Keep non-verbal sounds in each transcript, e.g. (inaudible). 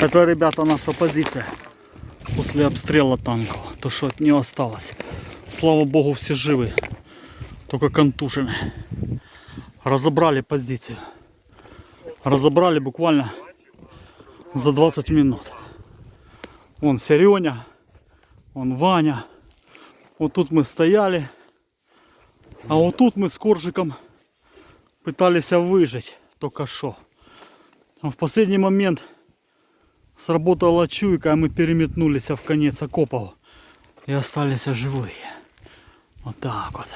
Это, ребята, наша позиция после обстрела танков. То, что от нее осталось. Слава богу, все живы. Только контужены. Разобрали позицию. Разобрали буквально за 20 минут. Вон Сереня, вон Ваня. Вот тут мы стояли. А вот тут мы с Коржиком пытались выжить только что. В последний момент сработала чуйка, а мы переметнулись в конец окопов и остались живые. Вот так вот.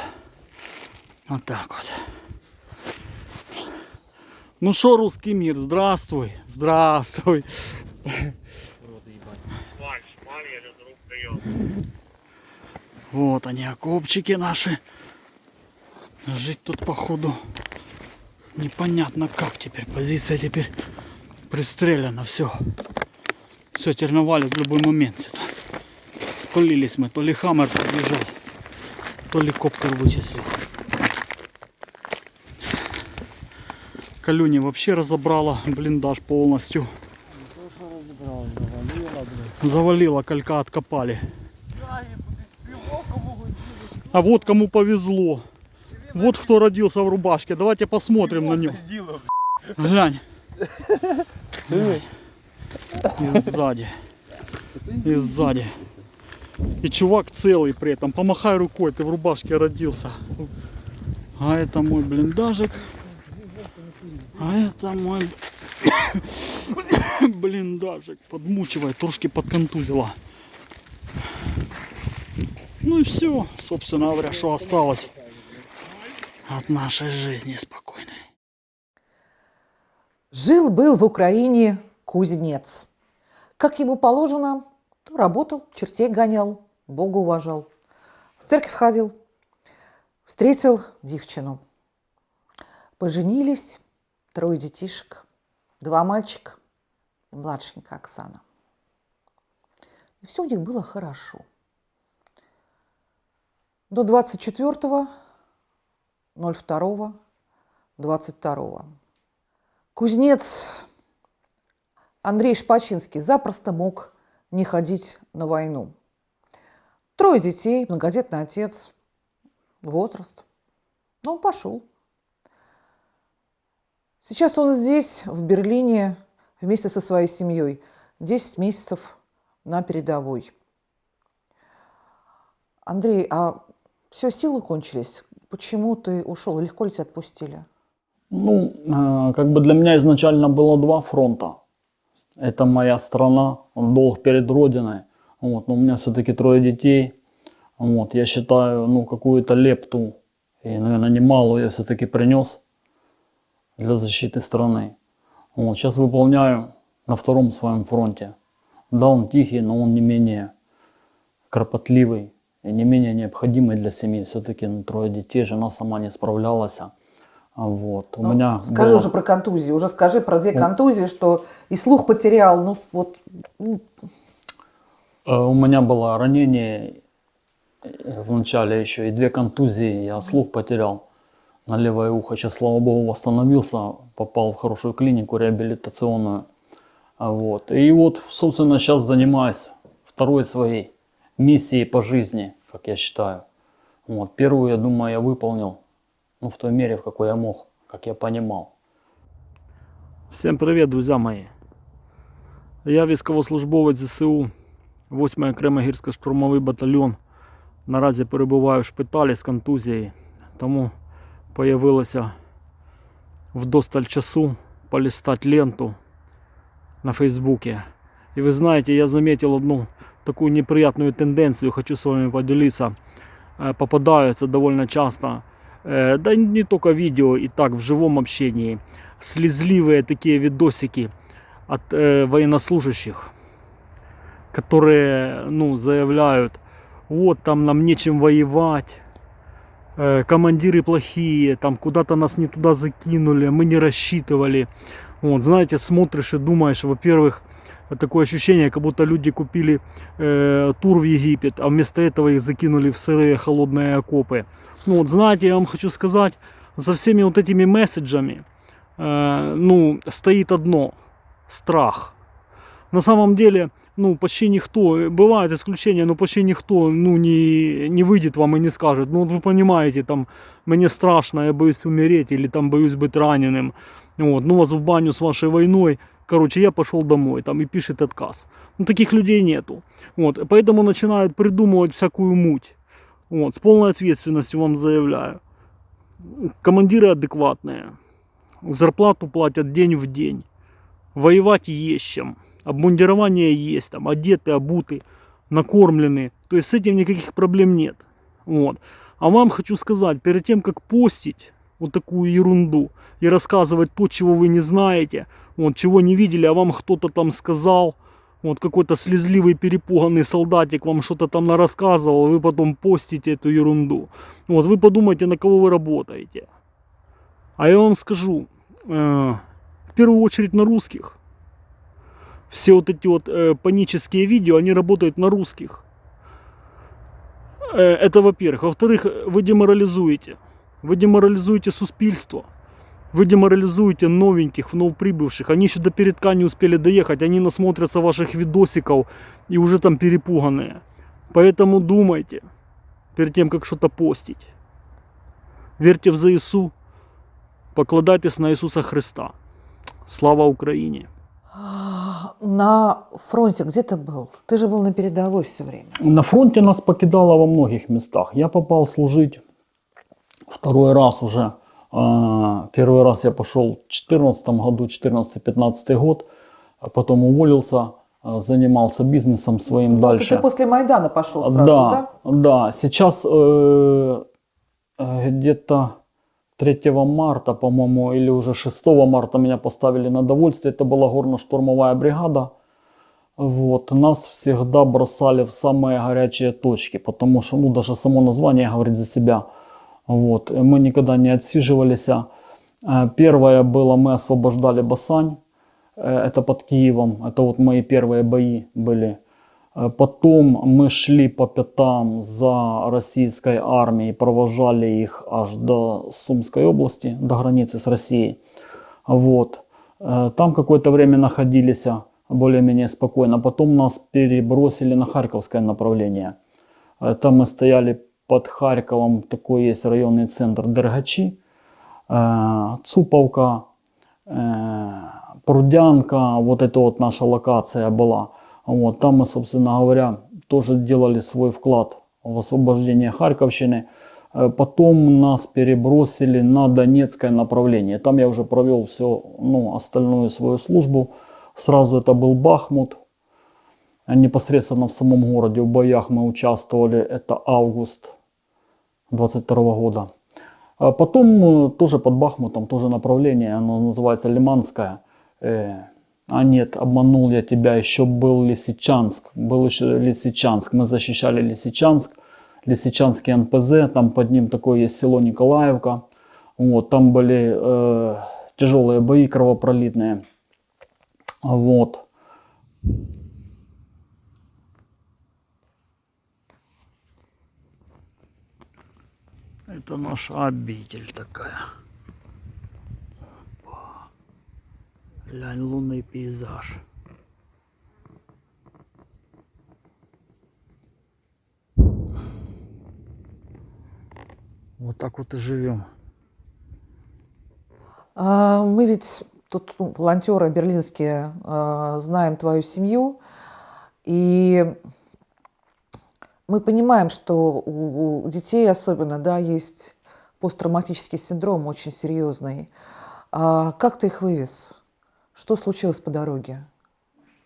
Вот так вот. Ну что, русский мир, здравствуй, здравствуй. Вот они, окопчики наши. Жить тут походу непонятно как теперь. Позиция теперь пристреляна, все. Все, терновали в любой момент сюда. Спалились мы, то ли хаммер подъезжал, то ли коптер вычислил. Калюни вообще разобрала блиндаж полностью. Завалила, калька откопали. А вот кому повезло. Вот кто родился в рубашке. Давайте посмотрим на него. Глянь. И сзади. И сзади. И чувак целый при этом. Помахай рукой, ты в рубашке родился. А это мой блиндажик. А это мой (coughs) блиндажик. Подмучивает, трошки подконтузила. Ну и все, собственно говоря, что осталось от нашей жизни спокойной. Жил-был в Украине кузнец. Как ему положено, работал, чертей гонял, Бога уважал. В церковь ходил, встретил девчину. Поженились, трое детишек, два мальчика и младшенькая Оксана. И все у них было хорошо. До 24 02 22 Кузнец Андрей Шпачинский запросто мог не ходить на войну. Трое детей, многодетный отец, возраст. Но он пошел. Сейчас он здесь, в Берлине, вместе со своей семьей. 10 месяцев на передовой. Андрей, а все, силы кончились? Почему ты ушел? Легко ли тебя отпустили? Ну, э, как бы для меня изначально было два фронта. Это моя страна, он долг перед Родиной. Вот, но у меня все-таки трое детей. Вот, я считаю, ну, какую-то лепту, и, наверное, немалую я все-таки принес для защиты страны. Вот, сейчас выполняю на втором своем фронте. Да, он тихий, но он не менее кропотливый и не менее необходимый для семьи. Все-таки ну, трое детей, жена сама не справлялась. Вот. У ну, меня скажи было... уже про контузии, уже скажи про две контузии, что и слух потерял, ну вот. Ну. Э, у меня было ранение э, в начале еще и две контузии, я слух потерял на левое ухо. Сейчас, слава богу, восстановился, попал в хорошую клинику реабилитационную. Вот. И вот, собственно, сейчас занимаюсь второй своей миссией по жизни, как я считаю. Вот. Первую, я думаю, я выполнил ну, в той мере, в какой я мог, как я понимал. Всем привет, друзья мои. Я військовослужбовець ЗСУ, 8 окремо гірсько-штурмовий батальйон. Наразі перебуваю в шпиталі з контузією, тому появилося вдосталь часу полистать ленту на Фейсбуке. И вы знаете, я заметил одну такую неприятную тенденцию, хочу с вами поделиться. Э, попадаются довольно часто Э, да не только видео, и так в живом общении, слезливые такие видосики от э, военнослужащих, которые, ну, заявляют, вот там нам нечем воевать, э, командиры плохие, там куда-то нас не туда закинули, мы не рассчитывали. Вот, знаете, смотришь и думаешь, во-первых, такое ощущение, как будто люди купили э, тур в Египет, а вместо этого их закинули в сырые холодные окопы. Ну вот знаете, я вам хочу сказать, за всеми вот этими месседжами, э, ну, стоит одно, страх. на самом деле, ну, почти никто, бывают исключения, но почти никто, ну, не, не выйдет вам и не скажет, ну, вы понимаете, там, мне страшно, я боюсь умереть, или там боюсь быть раненым, вот, ну, вас в баню с вашей войной, короче, я пошел домой, там, и пишет отказ. Ну, таких людей нету, вот, поэтому начинают придумывать всякую муть, вот, с полной ответственностью вам заявляю. Командиры адекватные, зарплату платят день в день, воевать есть чем, обмундирование есть, там, одеты, обуты, накормлены, то есть с этим никаких проблем нет. Вот. А вам хочу сказать, перед тем, как постить вот такую ерунду и рассказывать то, чего вы не знаете, вот, чего не видели, а вам кто-то там сказал, вот какой-то слезливый перепуганный солдатик вам что-то там рассказывал, вы потом постите эту ерунду. Вот вы подумайте, на кого вы работаете. А я вам скажу, э, в первую очередь на русских. Все вот эти вот э, панические видео, они работают на русских. Э, это во-первых. Во-вторых, вы деморализуете. Вы деморализуете суспільство. Вы деморализуете новеньких, новоприбывших. Они еще до передка не успели доехать. Они насмотрятся ваших видосиков и уже там перепуганные. Поэтому думайте перед тем, как что-то постить. Верьте в ЗСУ. Покладайтесь на Иисуса Христа. Слава Украине! На фронте где ты был? Ты же был на передовой все время. На фронте нас покидало во многих местах. Я попал служить второй раз уже. А, Первый раз я пошел в 2014 году, 14-15 год. А Потом уволился, а, занимался бизнесом своим Ну, дальше. Ты после Майдана пошел сразу, да, да? да. Сейчас э, э, где-то 3 марта, по-моему, или уже 6 марта меня поставили на довольствие. Это была горно-штурмовая бригада. Вот. Нас всегда бросали в самые горячие точки, потому что, ну, даже само название говорит за себя. Вот. Мы никогда не отсиживались. Э, Первое было, мы освобождали Басань. Э, Это под Киевом. Это вот мои первые бои были. Э, Потом мы шли по пятам за российской армией, провожали их аж до Сумской области, до границы с Россией. Вот. Там какое-то время находились более-менее спокойно. Потом нас перебросили на Харьковское направление. Там мы стояли под Харьковом, такой есть районный центр Дергачи, э, Цуповка, э, Прудянка, вот это вот наша локация была. Вот, там мы, собственно говоря, тоже делали свой вклад в освобождение Харьковщины. Э, Потом нас перебросили на Донецкое направление. Там я уже провел все, ну, остальную свою службу. Сразу это был Бахмут. Непосредственно в самом городе в боях мы участвовали. Это август 22 года. А потом э, тоже под Бахмутом, тоже направление, оно называется Лиманское. Э, а нет, обманул я тебя, еще был Лисичанск. Был еще Лисичанск. Мы защищали Лисичанск. Лисичанский НПЗ, там под ним такое есть село Николаевка. Вот, там были э, тяжелые бои кровопролитные. Вот. Это наша обитель такая. Опа. Глянь, лунный пейзаж. Вот так вот и живем. А, Мы ведь тут ну, волонтеры берлинские а, знаем твою семью, и мы понимаем, что у детей особенно, да, есть посттравматический синдром очень серьезный. А Как ты их вывез? Что случилось по дороге?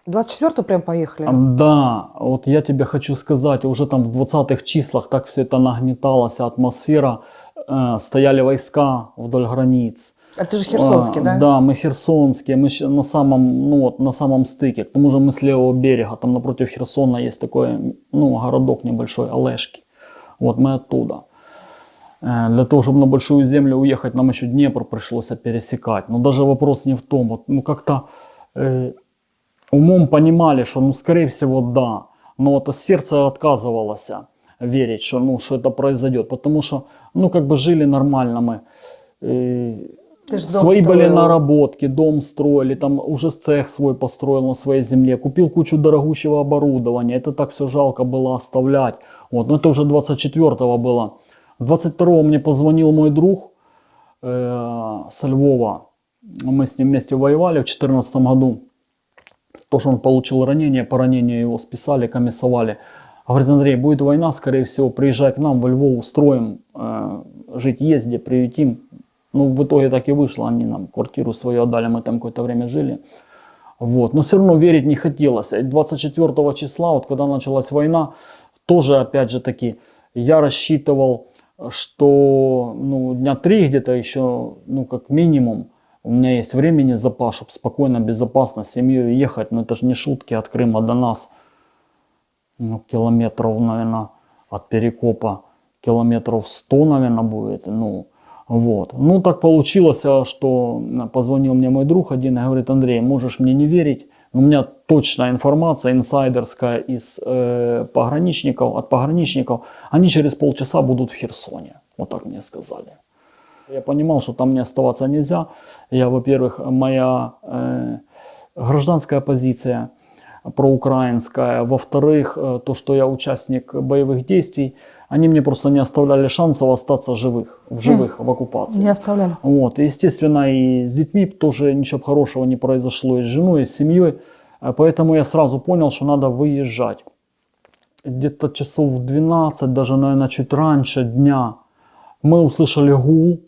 24 прям поехали? Да, вот я тебе хочу сказать, уже там в 20-х числах так все это нагнеталась атмосфера, э, стояли войска вдоль границ. А ты же Херсонский, А, да? Да, мы херсонские, мы на самом, ну вот, на самом стыке. К тому же мы с левого берега, там напротив Херсона есть такой, ну, городок небольшой, Олешки. Вот мы оттуда. Э, Для того, чтобы на большую землю уехать, нам еще Днепр пришлось пересекать. Но даже вопрос не в том, вот, ну как-то э, умом понимали, что, ну, скорее всего, да. Но вот сердце отказывалось верить, что, ну, что это произойдет. Потому что, ну, как бы жили нормально мы. Э, Ты Свои были строил. наработки, дом строили, там уже цех свой построил на своей земле, купил кучу дорогущего оборудования. Это так все жалко было оставлять. Вот, но это уже 24-го было. 22-го мне позвонил мой друг э, со Львова. Мы с ним вместе воевали в 2014 году. То, что он получил ранение, по ранению его списали, комиссовали. Говорит, Андрей, будет война, скорее всего, приезжай к нам во Львов, устроим, э, жить езде, приютим. Ну, в итоге так и вышло, они нам квартиру свою отдали, мы там какое-то время жили. Вот. Но все равно верить не хотелось. И 24 числа, вот когда началась война, тоже опять же таки, я рассчитывал, что ну, дня три где-то еще, ну как минимум, у меня есть времени запас, чтобы спокойно, безопасно с семьей ехать. Но это же не шутки от Крыма до нас. Ну, километров, наверное, от Перекопа километров 100, наверное, будет. Ну, вот. Ну, так получилось, а, что позвонил мне мой друг один и говорит, Андрей, можешь мне не верить, у меня точная информация, инсайдерская из э, пограничников, от пограничников, они через полчаса будут в Херсоне. Вот так мне сказали. Я понимал, что там мне оставаться нельзя. Я, во-первых, моя э, гражданская позиция проукраинская. Во-вторых, э, то, что я участник боевых действий, они мне просто не оставляли шансов остаться живых, в живых в оккупации. Не оставляли. Вот, и, естественно, и с детьми тоже ничего хорошего не произошло, и с женой, и с семьей. А Поэтому я сразу понял, что надо выезжать. Где-то часов в 12, даже, наверное, чуть раньше дня, мы услышали гул,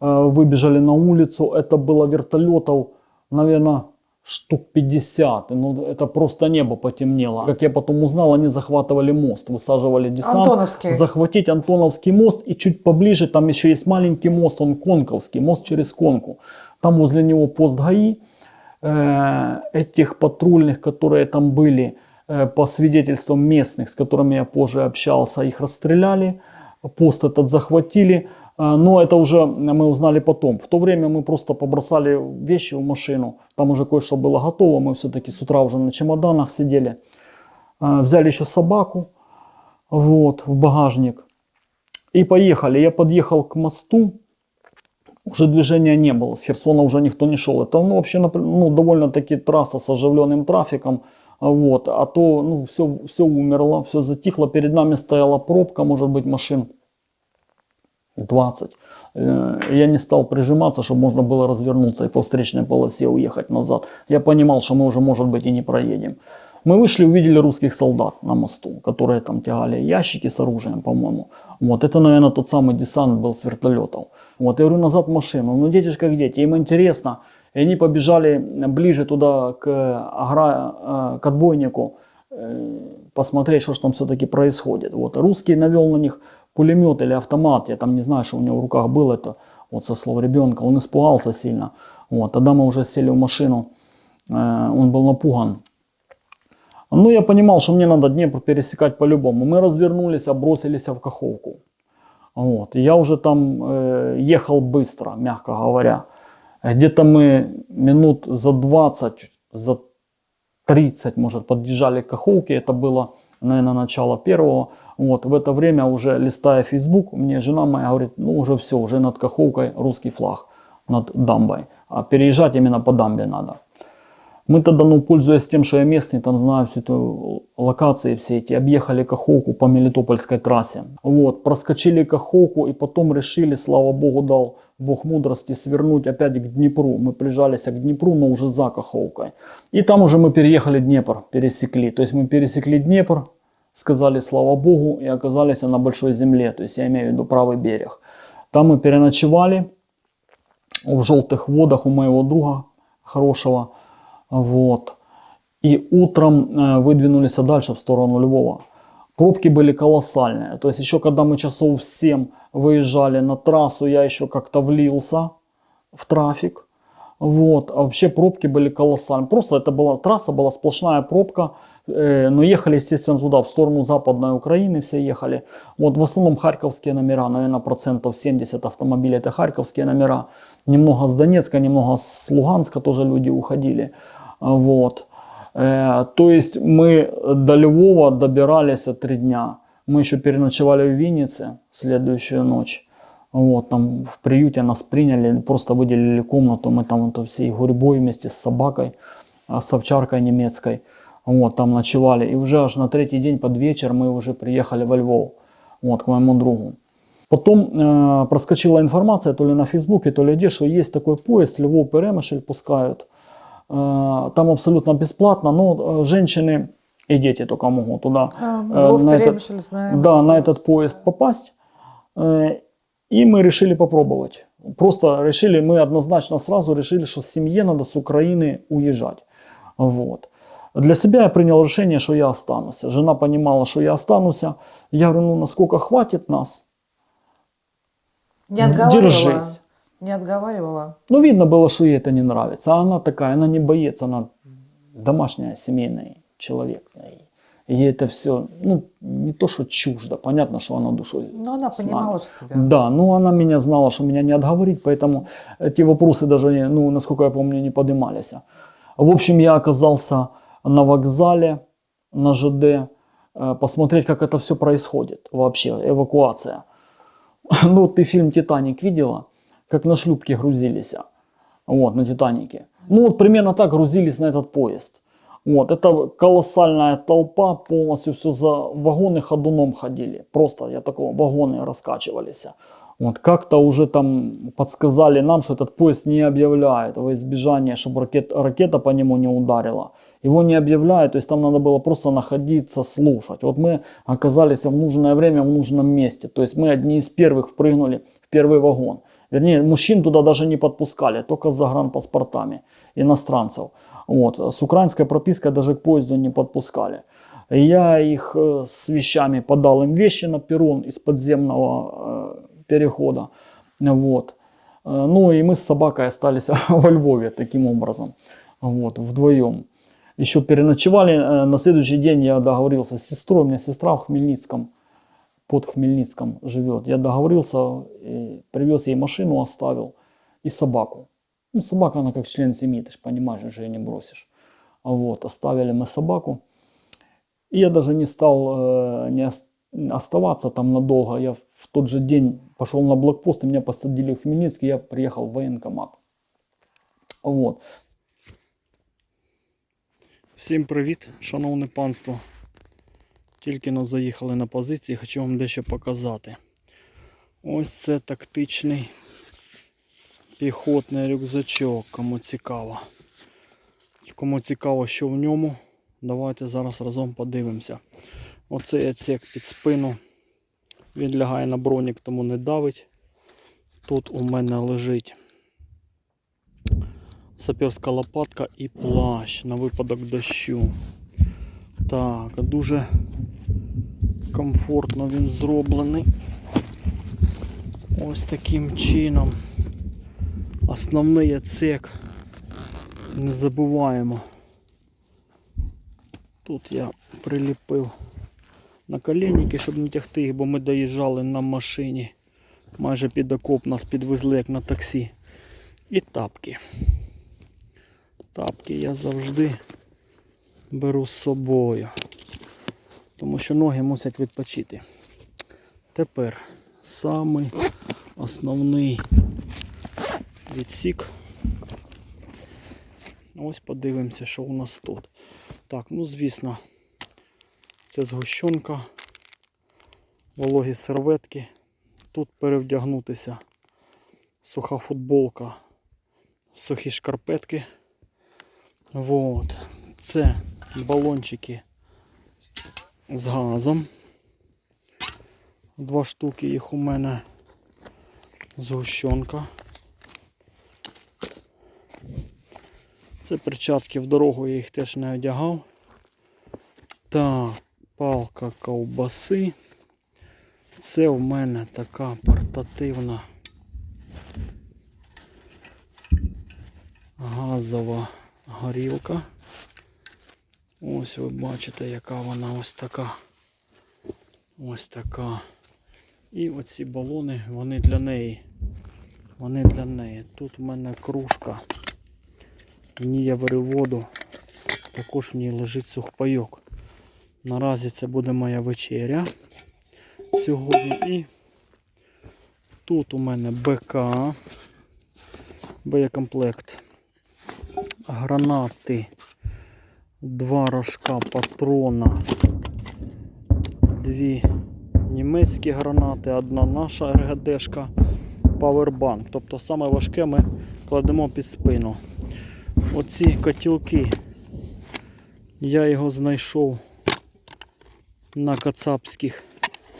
э, выбежали на улицу. Это было вертолетов, наверное, штук 50. Ну, это просто небо потемнело. Как я потом узнал, они захватывали мост, высаживали десант. Антоновский. Захватить Антоновский мост и чуть поближе, там еще есть маленький мост, он Конковский, мост через Конку. Там возле него пост ГАИ. Э, этих патрульных, которые там были, э, по свидетельствам местных, с которыми я позже общался, их расстреляли, пост этот захватили. Э, Но это уже мы узнали потом. В то время мы просто побросали вещи в машину. Там уже кое-что было готово. Мы все-таки с утра уже на чемоданах сидели. Э, Взяли еще собаку вот, в багажник. И поехали. Я подъехал к мосту. Уже движения не было. С Херсона уже никто не шел. Это ну, вообще ну, довольно-таки трасса с оживленным трафиком. Вот. А то ну, все, все умерло, все затихло. Перед нами стояла пробка, может быть, машин 20. Э, Я не стал прижиматься, чтобы можно было развернуться и по встречной полосе уехать назад. Я понимал, что мы уже, может быть, и не проедем. Мы вышли, увидели русских солдат на мосту, которые там тягали ящики с оружием, по-моему. Вот, это, наверное, тот самый десант был с вертолетов. Вот, я говорю, назад машину. Ну, дети же как дети, им интересно. И они побежали ближе туда, к, агра... э, к отбойнику, э, посмотреть, что же там все-таки происходит. Вот, русский навел на них пулемет или автомат, я там не знаю, что у него в руках было это, вот со слов ребенка, он испугался сильно. Вот, тогда мы уже сели в машину, э, он был напуган. Ну, я понимал, что мне надо Днепр пересекать по-любому. Мы развернулись, бросились в Каховку. Вот. Я уже там э, ехал быстро, мягко говоря. Где-то мы минут за 20, за 30, может, подъезжали к Каховке. Это было, наверное, начало первого. Вот. В это время уже листая Facebook, мне жена моя говорит, ну уже все, уже над Каховкой русский флаг, над дамбой. А переезжать именно по дамбе надо. Мы тогда, ну, пользуясь тем, что я местный, там знаю всю эту локации все эти, объехали Каховку по Мелитопольской трассе. Вот, проскочили Каховку и потом решили, слава богу, дал бог мудрости, свернуть опять к Днепру. Мы прижались к Днепру, но уже за Каховкой. И там уже мы переехали Днепр, пересекли. То есть мы пересекли Днепр, сказали слава богу и оказались на большой земле. То есть я имею в виду правый берег. Там мы переночевали в желтых водах у моего друга хорошего. Вот. И утром э, выдвинулись дальше в сторону Львова. Пробки были колоссальные. То есть еще когда мы часов в 7 выезжали на трассу, я еще как-то влился в трафик. Вот. А вообще пробки были колоссальные. Просто это была трасса, была сплошная пробка. Э, но ехали, естественно, туда, в сторону Западной Украины все ехали. Вот в основном харьковские номера, наверное, процентов 70 автомобилей это харьковские номера. Немного с Донецка, немного с Луганска тоже люди уходили. Вот. Э, то есть мы до Львова добирались три дня. Мы еще переночевали в Виннице следующую ночь. Вот, там в приюте нас приняли, просто выделили комнату, мы там это всей гурьбой вместе с собакой, а, с овчаркой немецкой, вот, там ночевали. И уже аж на третий день под вечер мы уже приехали во Львов, вот, к моему другу. Потом э, проскочила информация то ли на Фейсбуке, то ли где, что есть такой поезд, Львов Перемышль пускают. Э, там абсолютно бесплатно, но э, женщины и дети только могут туда А, Э, Львов, на этот- знаем. да, на этот поезд попасть. Э, И мы решили попробовать. Просто решили, мы однозначно сразу решили, что семье надо с Украины уезжать. Вот. Для себя я принял решение, что я останусь. Жена понимала, что я останусь. Я говорю, ну насколько хватит нас, Не отговаривала? держись. Не отговаривала? Ну, видно было, что ей это не нравится. А она такая, она не боец, она домашняя, семейный человек. И ей это все, ну, не то, что чуждо, понятно, что она душой Но она с нами. понимала, что тебя... Да, ну она меня знала, что меня не отговорить, поэтому эти вопросы даже, ну, насколько я помню, не поднимались. В общем, я оказался на вокзале, на ЖД, э, посмотреть, как это все происходит вообще, эвакуация. (laughs) Ну, ты фильм «Титаник» видела? Как на шлюпке грузились, вот, на «Титанике». Ну, вот примерно так грузились на этот поезд. Вот, это колоссальная толпа, полностью все за вагоны ходуном ходили. Просто, я такого, вагоны раскачивались. Вот, как-то уже там подсказали нам, что этот поезд не объявляет во избежание, чтобы ракет, ракета по нему не ударила. Его не объявляют, то есть там надо было просто находиться, слушать. Вот мы оказались в нужное время в нужном месте. То есть мы одни из первых впрыгнули в первый вагон. Вернее, мужчин туда даже не подпускали, только с загранпаспортами иностранцев. Вот. С украинской пропиской даже к поезду не подпускали. Я их э, с вещами подал им вещи на перрон из подземного э, перехода. Вот. Э, Ну и мы с собакой остались (laughs) во Львове таким образом. Вот, вдвоем. Еще переночевали. Э, На следующий день я договорился с сестрой. У меня сестра в Хмельницком, под Хмельницком живет. Я договорился, и привез ей машину, оставил и собаку. Ну, собака, она как член семьи, ты же понимаешь, что ее не бросишь. Вот, оставили мы собаку. И я даже не стал э, не ос- оставаться там надолго. Я в тот же день пошел на блокпост, и меня посадили в Хмельницкий, я приехал в военкомат. Вот. Всім привіт, шановне панство. Тільки но заїхали на позиції, хочу вам дещо показати. Ось це тактичний піхотний рюкзачок, кому цікаво. Кому цікаво, що в ньому, давайте зараз разом подивимося. Оцей отсек під спину. Він лягає на бронік, тому не давить. Тут у мене лежить саперська лопатка і плащ на випадок дощу. Так, дуже комфортно він зроблений. Ось таким чином. Основний яцек. Не забуваємо. Тут я приліпив наколенники, щоб не тягти їх, бо ми доїжджали на машині. Майже під окоп нас підвезли як на таксі. І тапки. Тапки я завжди беру з собою, тому що ноги мусять відпочити. Тепер самий основний відсік. Ось подивимося, що у нас тут. Так, ну звісно, це згущенка, вологі серветки. Тут перевдягнутися суха футболка, сухі шкарпетки. Вот. Це балончики з газом. Два штуки їх у мене згущенка. Це перчатки в дорогу, я їх теж не одягав. Так, палка ковбаси. Це в мене така портативна газова горілка. Ось ви бачите, яка вона ось така. Ось така. І оці балони, вони для неї. Вони для неї. Тут в мене кружка. Ній я варю воду. Також в ній лежить сухпайок. Наразі це буде моя вечеря сьогодні. І Тут у мене БК, боєкомплект, гранати, два рожка патрона, дві німецькі гранати, одна наша РГДшка, павербанк. Тобто саме важке ми кладемо під спину. Оці котілки. Я його знайшов на кацапських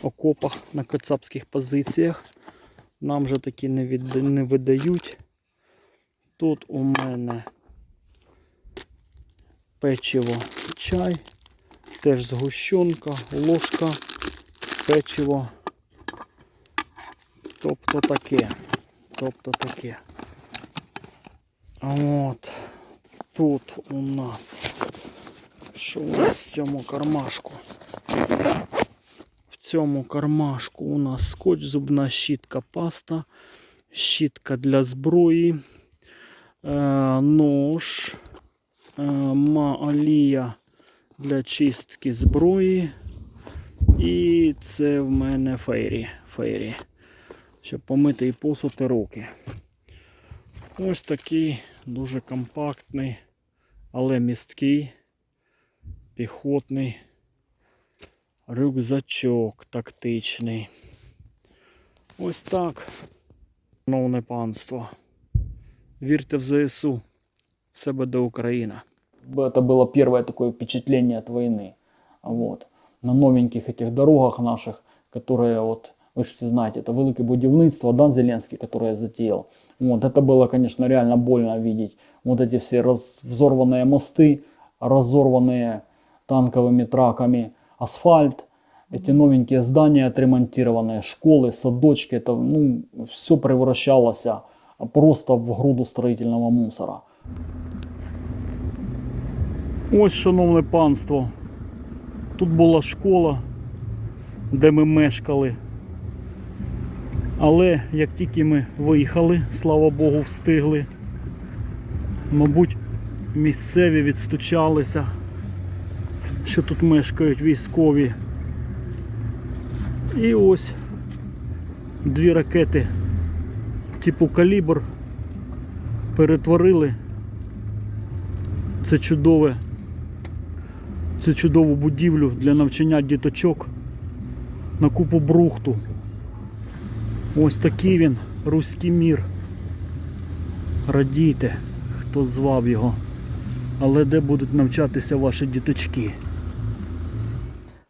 окопах, на кацапських позиціях. Нам же такі не, від... не видають. Тут у мене печиво, чай, теж згущенка, ложка, печиво. Тобто таке. Тобто таке. От тут у нас. Що у нас в цьому кармашку? В цьому кармашку у нас скотч, зубна щітка, паста, щітка для зброї, е, нож, е, маалія для чистки зброї. І це в мене фейрі. фейрі щоб помити і посуд і руки. Ось такий дуже компактний, але місткий, піхотний рюкзачок тактичний. Ось так. Шановне панство. Вірте в ЗСУ. Все буде Україна. Это было первое такое впечатление от войны. Вот. На новеньких этих дорогах наших, которые вот, вы же все знаете, это великое будівництво, да, Зеленский, которое затеял. Вот, это было, конечно, реально больно видеть. Вот эти все раз, взорванные мосты, разорванные танковыми траками асфальт, эти новенькие здания отремонтированные, школы, садочки, это, ну, все превращалось а, просто в груду строительного мусора. Ось, шановне панство. Тут була школа, де ми мешкали. Але як тільки ми виїхали, слава Богу, встигли. Мабуть, місцеві відстучалися, що тут мешкають військові. І ось дві ракети типу калібр перетворили це чудове, цю чудову будівлю для навчання діточок на купу брухту. Ось такий він, руський мір. Радійте, хто звав його. Але де будуть навчатися ваші діточки?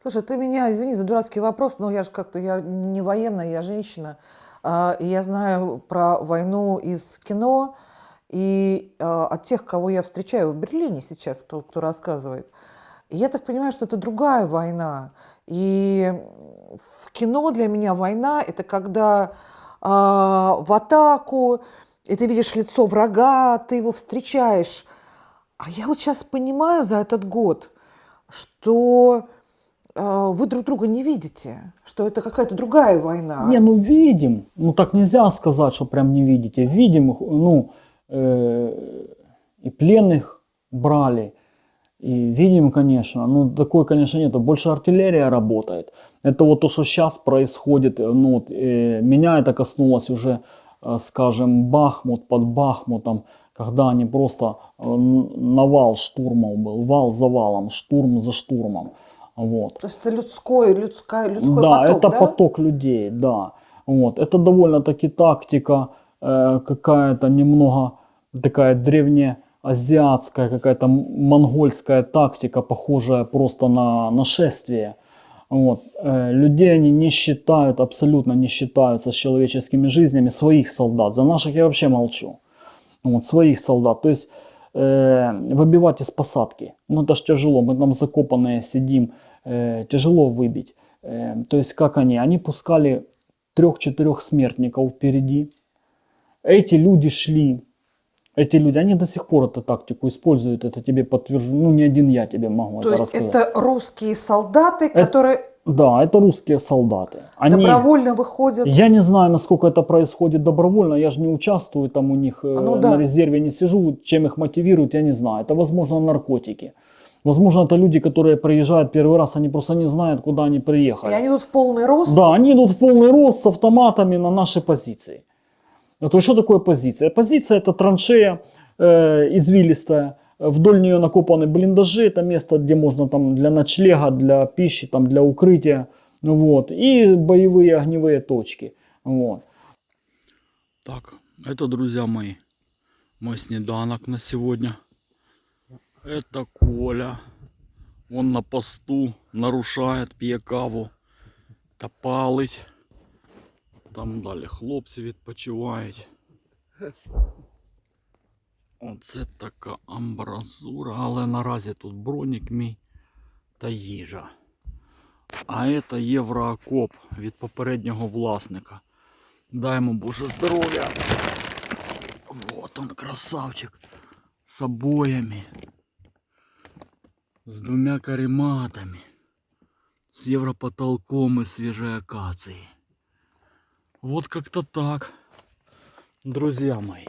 Слушай, ты меня, извини за дурацкий вопрос, но я же как-то, я не военная, я женщина. А, и я знаю про войну из кино и а, от тех, кого я встречаю в Берлине сейчас, кто, кто рассказывает. И я так понимаю, что это другая война. И в кино для меня война – это когда а, в атаку, и ты видишь лицо врага, ты его встречаешь. А я вот сейчас понимаю за этот год, что вы друг друга не видите, что это какая-то другая война. Не, ну видим. Ну так нельзя сказать, что прям не видите. Видим, ну, э, и пленных брали. И видим, конечно, ну такой, конечно, нету. Больше артиллерия работает. Это вот то, что сейчас происходит. э, Ну, вот, э, меня это коснулось уже, э, скажем, Бахмут под Бахмутом, когда они просто э, навал штурмов был, вал за валом, штурм за штурмом. Вот. То есть это людской, людская, людской да, поток, это да? поток людей, да. Вот. Это довольно-таки тактика э, какая-то немного такая древнеазиатская, какая-то монгольская тактика, похожая просто на нашествие. Вот. Э, людей они не считают, абсолютно не считаются с человеческими жизнями своих солдат. За наших я вообще молчу. Вот, своих солдат. То есть э, выбивать из посадки. Ну это ж тяжело. Мы там закопанные сидим. Э, тяжело выбить. Э, то есть как они? Они пускали трех-четырех смертников впереди. Эти люди шли. Эти люди, они до сих пор эту тактику используют. Это тебе подтвержу. Ну не один я тебе могу То это есть рассказать. это русские солдаты, которые Да, это русские солдаты. Они... добровольно выходят. Я не знаю, насколько это происходит добровольно, я же не участвую там у них, э, Ну да. на резерве не сижу, чем их мотивируют, я не знаю. Это, возможно, наркотики. Возможно, это люди, которые приезжают первый раз, они просто не знают, куда они И приехали. они идут в полный рост. Да, они идут в полный рост с автоматами на наши позиции. То есть, что такое позиция? Позиция это траншея э, извилистая, вдоль нее накопаны блиндажи, это место, где можно там для ночлега, для пищи, там для укрытия, ну вот, и боевые огневые точки, вот. Так, это, друзья мои, мой снеданок на сегодня. Это Коля. Он на посту нарушает, п'є каву та палить. Там далі хлопці відпочивають. Оце така амбразура, але наразі тут бронік мій та їжа. А це євроокоп від попереднього власника. Дай ему Боже здоровья. Вот он, красавчик. С обоями. С двумя карематами. С европотолком и свежей акацией. Вот как-то так. Друзья мои.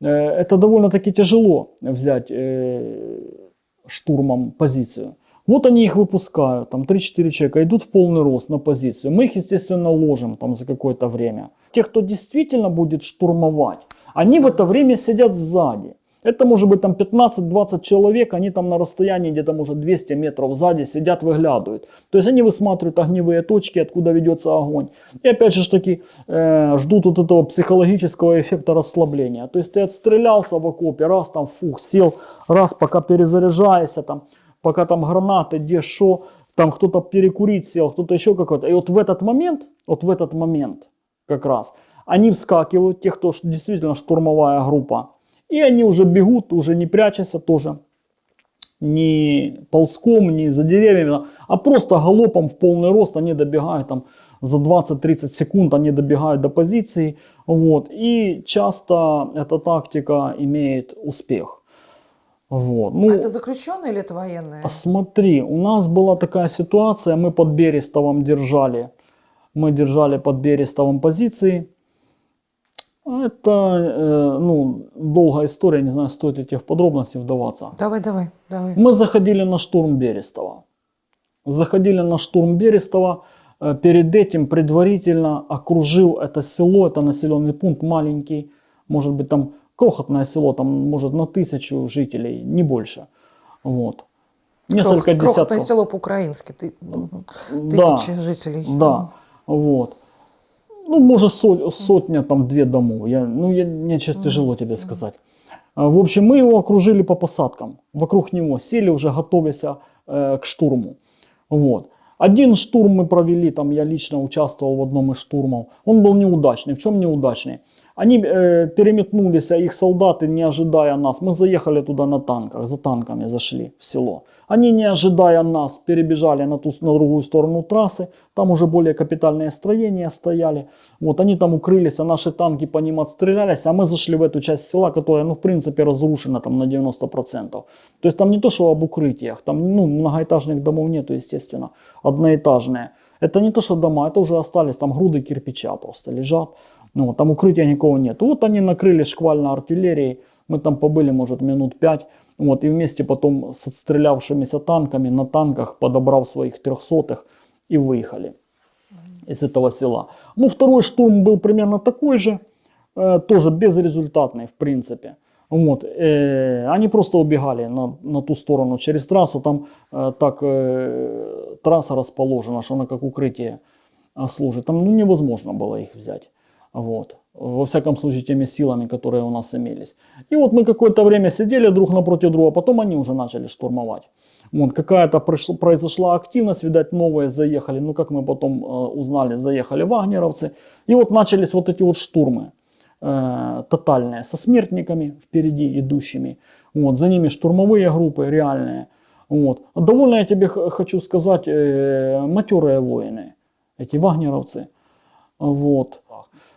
Э, Это довольно-таки тяжело взять э, штурмом позицию. Вот они их выпускают, там 3-4 человека идут в полный рост на позицию. Мы их, естественно, ложим там за какое-то время. Те, кто действительно будет штурмовать, они в это время сидят сзади. Это может быть там 15-20 человек, они там на расстоянии где-то может 200 метров сзади сидят, выглядывают. То есть они высматривают огневые точки, откуда ведется огонь. И опять же таки э, ждут вот этого психологического эффекта расслабления. То есть ты отстрелялся в окопе, раз там фух, сел, раз пока перезаряжаешься там, пока там гранаты, где шо, там кто-то перекурить сел, кто-то еще какой-то. И вот в этот момент, вот в этот момент как раз, они вскакивают, те, кто действительно штурмовая группа, и они уже бегут, уже не прячась тоже, ни ползком, ни за деревьями, а просто галопом в полный рост они добегают там за 20-30 секунд, они добегают до позиции, вот, и часто эта тактика имеет успех. Вот. Ну, А это заключенные или это военные? а смотри, у нас была такая ситуация, мы под Берестовым держали, мы держали под Берестовым позиции. Это, э, ну, долгая история, не знаю, стоит ли в подробности вдаваться. Давай, давай, давай. Мы заходили на штурм Берестова. Заходили на штурм Берестова. Э, Перед этим предварительно окружил это село, это населенный пункт маленький, может быть там крохотное село, там может на тысячу жителей, не больше. Вот. Несколько Крох- крохотное десятков. село по-украински. Ты, мгм, Да, тысячи жителей. да, вот. Ну, может, со- сотня, там, две домов. Я, ну, я, мне сейчас тяжело тебе сказать. А, В общем, мы его окружили по посадкам. Вокруг него сели уже, готовясь э, к штурму. Вот. Один штурм мы провели, там я лично участвовал в одном из штурмов. Он был неудачный. В чем неудачный? Они э, переметнулись, а их солдаты, не ожидая нас, мы заехали туда на танках, за танками зашли в село. Они, не ожидая нас, перебежали на, ту, на другую сторону трассы, там уже более капитальные строения стояли. Вот они там укрылись, а наши танки по ним отстрелялись, а мы зашли в эту часть села, которая, ну, в принципе, разрушена там на 90%. То есть там не то, что об укрытиях, там, ну, многоэтажных домов нету, естественно, одноэтажные. Это не то, что дома, это уже остались там груды кирпича просто лежат. Ну, там укрытия никого нет. Вот они накрыли шквально артиллерией. Мы там побыли, может, минут пять. Вот, и вместе потом с отстрелявшимися танками на танках, подобрав своих трехсотых, и выехали из этого села. Ну, второй штурм был примерно такой же, э, тоже безрезультатный, в принципе. Вот, э, они просто убегали на, на ту сторону через трассу. Там э, так э, трасса расположена, что она как укрытие э, служит. Там ну, невозможно было их взять. Вот. Во всяком случае, теми силами, которые у нас имелись. И вот мы какое-то время сидели друг напротив друга, потом они уже начали штурмовать. Вот, какая-то произошла активность, видать, новые заехали. Ну, как мы потом э, узнали, заехали вагнеровцы. И вот начались вот эти вот штурмы э, тотальные, со смертниками впереди идущими. Вот, за ними штурмовые группы реальные. Вот. Довольно я тебе хочу сказать, э, матерые воины, эти вагнеровцы. Вот.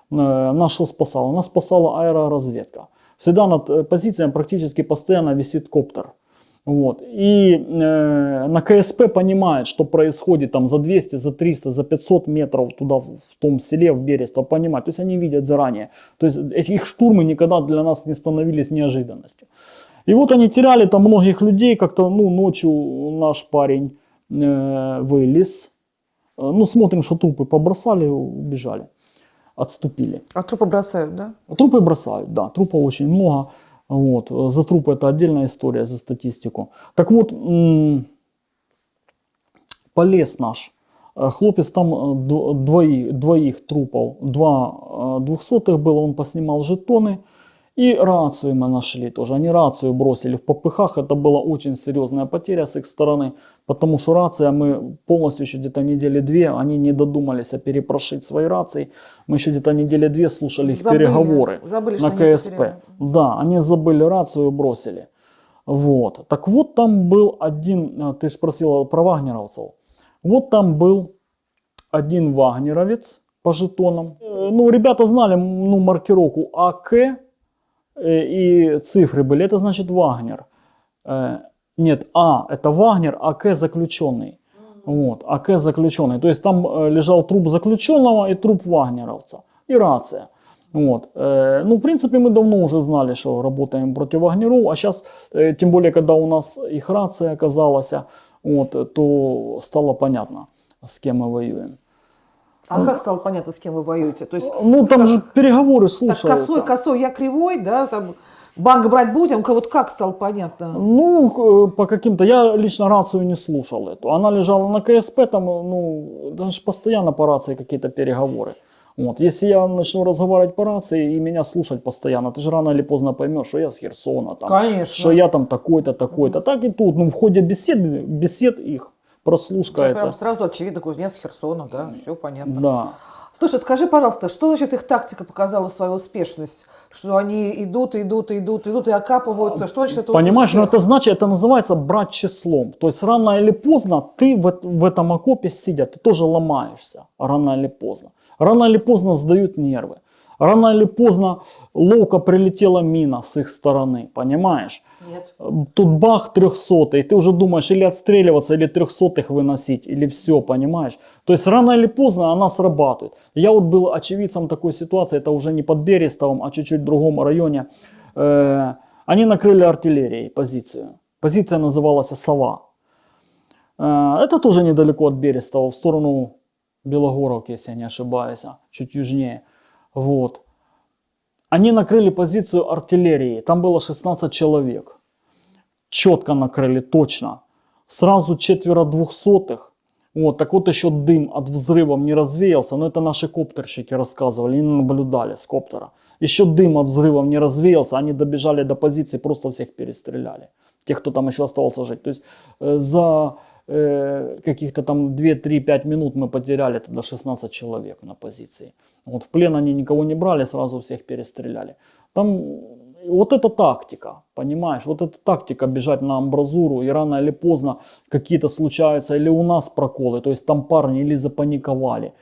Нас что спасало? Нас спасала аэроразведка. Всегда над позициями практически постоянно висит коптер. Вот. И э, на КСП понимает, что происходит там за 200, за 300, за 500 метров туда в, том селе, в Берестово, понимает. То есть они видят заранее. То есть их штурмы никогда для нас не становились неожиданностью. И вот они теряли там многих людей, как-то, ну, ночью наш парень э, вылез. Э, Ну, смотрим, что трупы побросали, убежали, отступили. А трупы бросают, да? Трупы бросают, да, трупов очень много. Вот. За трупы это отдельная история, за статистику. Так вот, полез наш. Э, Хлопец там э, дво- двоих, двоих трупов, два э, двухсотых было, он поснимал жетоны. И рацию мы нашли тоже. Они рацию бросили в попыхах. Это была очень серьезная потеря с их стороны. Потому что рация, мы полностью еще где-то недели две, они не додумались а перепрошить свои рации. Мы еще где-то недели две слушали их Забыли, переговоры забыли, на они КСП. потеряли. Да, они забыли рацию, бросили. Вот. Так вот там был один, а, ты спросила про вагнеровцев. Вот там был один вагнеровец по жетонам. Э, Ну, ребята знали ну, маркировку АК э, и цифры были. Это значит Вагнер. Э, Нет, А это Вагнер, АК заключенный. Вот, АК заключенный. То есть там э, лежал труп заключенного и труп вагнеровца. И рация. Вот. э, Ну, в принципе, мы давно уже знали, что работаем против вагнеров. А сейчас, тем более, когда у нас их рация оказалась, вот, э, то стало понятно, с кем мы воюем. А как стало понятно, с кем вы воюете? То есть Ну, там как- же переговоры так слушаются. косой, косой, я кривой, да, там банк брать будем, вот как стало понятно? Ну, к- по каким-то, я лично рацию не слушал эту. Она лежала на КСП, там, ну, даже постоянно по рации какие-то переговоры. Вот. Если я начну разговаривать по рации и меня слушать постоянно, ты же рано или поздно поймешь, что я с Херсона, там, Конечно. что я там такой-то, такой-то. Так и тут, ну, в ходе бесед, бесед их, прослушка Ну, это. прям сразу очевидно, кузнец Херсона, да, все понятно. Да. Слушай, скажи, пожалуйста, что значит их тактика показала свою успешность? Что они идут, идут, идут, идут и окапываются? Что значит это Понимаешь, ну успех? это значит, это называется брать числом. То есть рано или поздно ты в, в этом окопе сидя, ты тоже ломаешься. Рано или поздно. Рано или поздно сдают нервы. Рано или поздно ловко прилетела мина с их стороны, понимаешь? Нет. Тут бах трехсотый, ты уже думаешь или отстреливаться, или трехсотых выносить, или все, понимаешь? То есть рано или поздно она срабатывает. Я вот был очевидцем такой ситуации, это уже не под Берестовым, а чуть-чуть в другом районе. Э, Они накрыли артиллерией позицию. Позиция называлась «Сова». Э, Это тоже недалеко от Берестова, в сторону Белогоровки, если я не ошибаюсь, а, чуть южнее. Вот. Они накрыли позицию артиллерии, там было 16 человек. Четко накрыли, точно. Сразу четверо двухсотых. Вот, так вот еще дым от взрывов не развеялся, но это наши коптерщики рассказывали, они наблюдали с коптера. Еще дым от взрывов не развеялся, они добежали до позиции, просто всех перестреляли. Тех, кто там еще оставался жить. То есть э, за э, каких-то там 2-3-5 минут мы потеряли тогда 16 человек на позиции. Вот в плен они никого не брали, сразу всех перестреляли. Там вот это тактика, понимаешь, вот эта тактика бежать на амбразуру и рано или поздно какие-то случаются или у нас проколы, то есть там парни или запаниковали,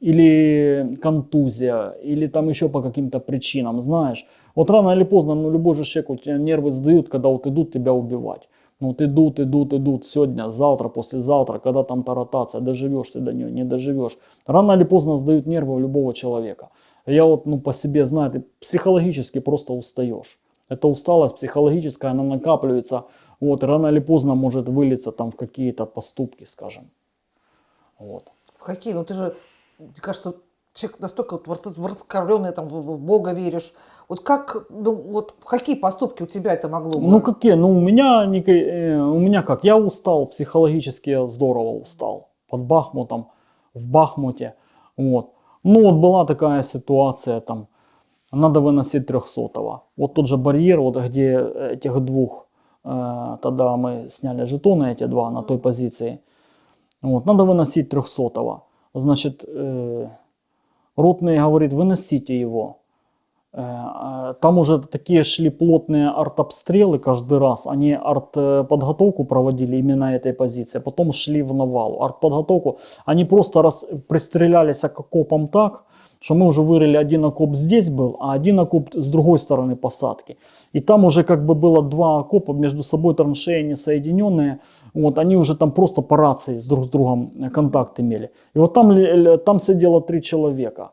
или контузия, или там еще по каким-то причинам, знаешь. Вот рано или поздно, ну любой же человек, у тебя нервы сдают, когда вот идут тебя убивать. Ну вот идут, идут, идут, сегодня, завтра, послезавтра, когда там та ротация, доживешь ты до нее, не доживешь. Рано или поздно сдают нервы у любого человека. Я вот ну, по себе знаю, ты психологически просто устаешь. Эта усталость психологическая, она накапливается, вот, рано или поздно может вылиться там в какие-то поступки, скажем. Вот. В какие? Ну ты же, мне кажется, человек настолько вот там, в Бога веришь. Вот как, ну, вот какие поступки у тебя это могло бы? Ну какие? Ну у меня, э, у меня как? Я устал, психологически я здорово устал. Под Бахмутом, в Бахмуте. Вот. Ну вот была такая ситуация там, надо выносить 300 Вот тот же барьер, вот где этих двух, э, тогда мы сняли жетоны эти два на той позиции. Вот, надо выносить 300 Значит, э, ротный говорит, выносите его. Э, э, Там уже такие шли плотные артобстрелы каждый раз. Они артподготовку проводили именно этой позиции, а потом шли в навал. Артподготовку. Они просто раз пристрелялись к окопам так, что мы уже вырыли один окоп здесь был, а один окоп с другой стороны посадки. И там уже как бы было два окопа между собой траншеи не соединенные. Вот, они уже там просто по рации с друг с другом э, контакт имели. И вот там, там сидело три человека.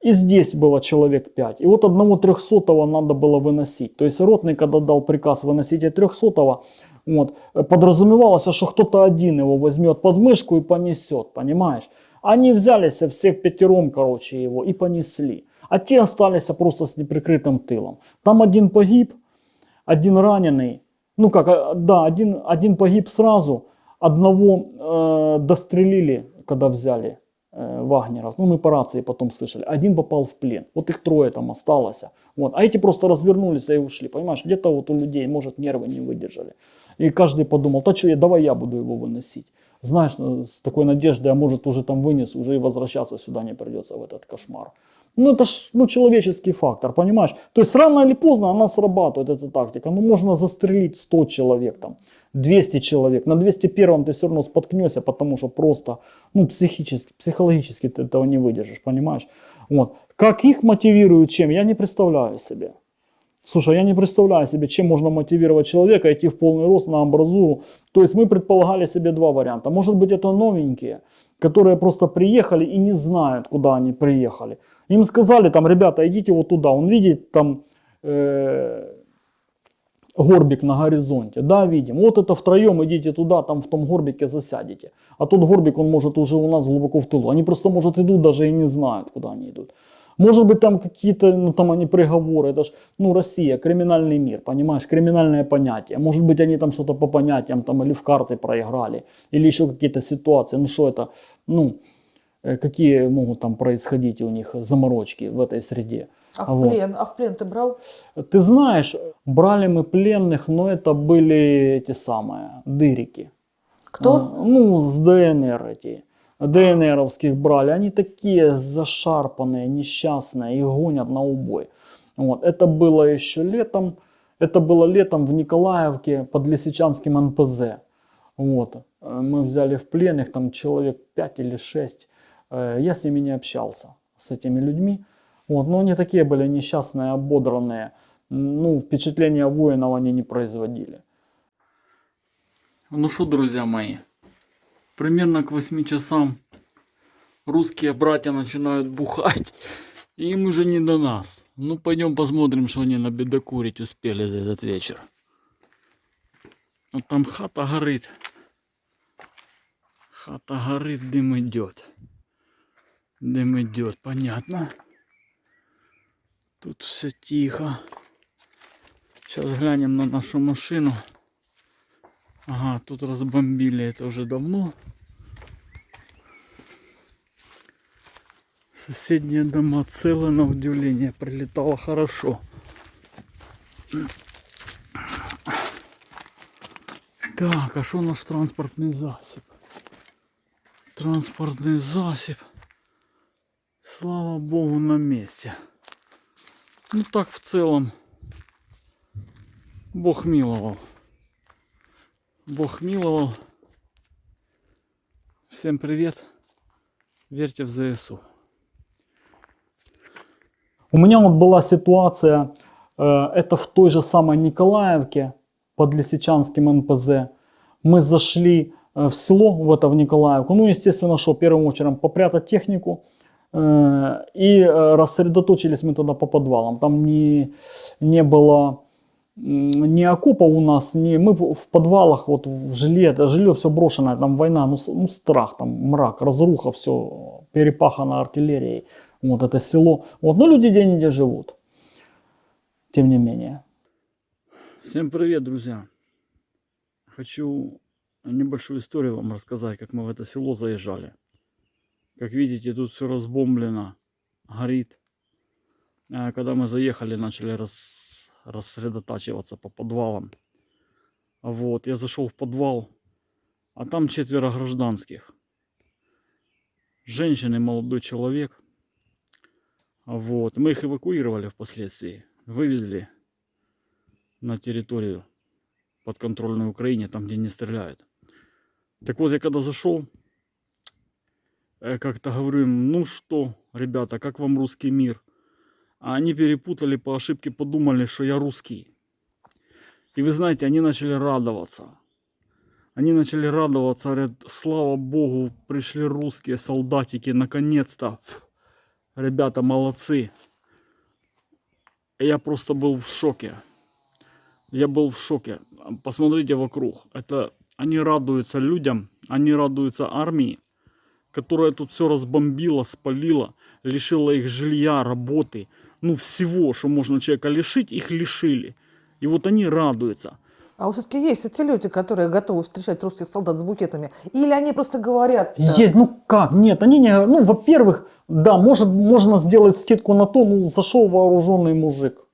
И здесь было человек 5. И вот одного трехсотого надо было выносить. То есть ротный, когда дал приказ выносить и трехсотого, вот, подразумевалось, что кто-то один его возьмет под мышку и понесет, понимаешь? Они взялись все пятером, короче, его и понесли. А те остались просто с неприкрытым тылом. Там один погиб, один раненый. Ну как, э, да, один, один погиб сразу, одного э, дострелили, когда взяли Вагнеров. Ну, мы по рации потом слышали. Один попал в плен. Вот их трое там осталось. Вот. А эти просто развернулись и ушли. Понимаешь, где-то вот у людей, может, нервы не выдержали. И каждый подумал, то что, давай я буду его выносить. Знаешь, э, с такой надеждой, а может уже там вынес, уже и возвращаться сюда не придется в этот кошмар. Ну это ж ну, человеческий фактор, понимаешь? То есть рано или поздно она срабатывает, эта тактика. Ну можно застрелить 100 человек, там, 200 человек. На 201 ты все равно споткнешься, потому что просто, ну психически, психологически ты этого не выдержишь, понимаешь? Вот. Как их мотивируют чем, я не представляю себе. Слушай, я не представляю себе, чем можно мотивировать человека идти в полный рост на амбразуру. То есть мы предполагали себе два варианта. Может быть это новенькие, которые просто приехали и не знают, куда они приехали. Им сказали там, ребята, идите вот туда. Он видит там э, горбик на горизонте. Да, видим. Вот это втроем идите туда, там в том горбике засядете. А тот горбик, он может уже у нас глубоко в тылу. Они просто, может, идут даже и не знают, куда они идут. Может быть там какие-то, ну там они приговоры, это ж, ну Россия, криминальный мир, понимаешь, криминальное понятие. Может быть они там что-то по понятиям там или в карты проиграли, или еще какие-то ситуации. Ну что это, ну, э, какие могут там происходить у них заморочки в этой среде. А в Вот. плен, а в плен ты брал? Ты знаешь, брали мы пленных, но это были эти самые дырики. Кто? А, Ну, с ДНР эти. ДНРовских брали. Они такие зашарпанные, несчастные и гонят на убой. Вот. Это было еще летом. Это было летом в Николаевке под Лисичанским НПЗ. Вот. Мы взяли в плен их там человек 5 или 6. Э, Я с ними не общался, с этими людьми. Вот. Но они такие были несчастные, ободранные. Ну, впечатления воинов они не производили. Ну что, друзья мои, примерно к 8 часам русские братья начинают бухать, и им уже не до нас. Ну, пойдем посмотрим, что они набедокурить успели за этот вечер. Вот там хата горит. Хата горит, дым идет. Дым идет, понятно. Тут все тихо. Сейчас глянем на нашу машину. Ага, тут разбомбили это уже давно. Соседние дома целы, на удивление, прилетало хорошо. Так, а что наш транспортный засіб? Транспортный засіб. Слава богу, на месте. Ну так в целом. Бог миловал. Бог миловал. Всем привет. Верьте в ЗСУ. У меня вот была ситуация, э, это в той же самой Николаевке под Лисичанским НПЗ. Мы зашли э, в село, в это в Николаевку. Ну, естественно, что первым очередом попрятать технику. Э, И э, рассредоточились мы тогда по подвалам. Там не, не было ни окопа у нас, ни мы в подвалах, вот в жилье, это жилье все брошенное, там война, ну, ну страх, там мрак, разруха, все перепахано артиллерией, вот это село. Вот, но люди где-нибудь живут, тем не менее. Всем привет, друзья. Хочу небольшую историю вам рассказать, как мы в это село заезжали. Как видите, тут все разбомблено, горит. А Когда мы заехали, начали рас- рассредотачиваться по подвалам. Вот, я зашел в подвал, а там четверо гражданских. Женщина и молодой человек. Вот, мы их эвакуировали впоследствии, вывезли на территорию подконтрольной Украине, там, где не стреляют. Так вот, я когда зашел, как-то говорю им, ну что, ребята, как вам русский мир? А они перепутали по ошибке, подумали, что я русский. И вы знаете, они начали радоваться. Они начали радоваться, говорят, слава богу, пришли русские солдатики, наконец-то. Ребята молодцы. Я просто был в шоке. Я был в шоке. Посмотрите вокруг. Это они радуются людям, они радуются армии, которая тут все разбомбила, спалила, лишила их жилья, работы, ну всего, что можно человека лишить, их лишили. И вот они радуются. А вот все-таки есть эти люди, которые готовы встречать русских солдат с букетами. Или они просто говорят... э, Есть, ну как, нет, они не, ну, во-первых, да, может, можно сделать скидку на то, ну, зашел вооруженный мужик.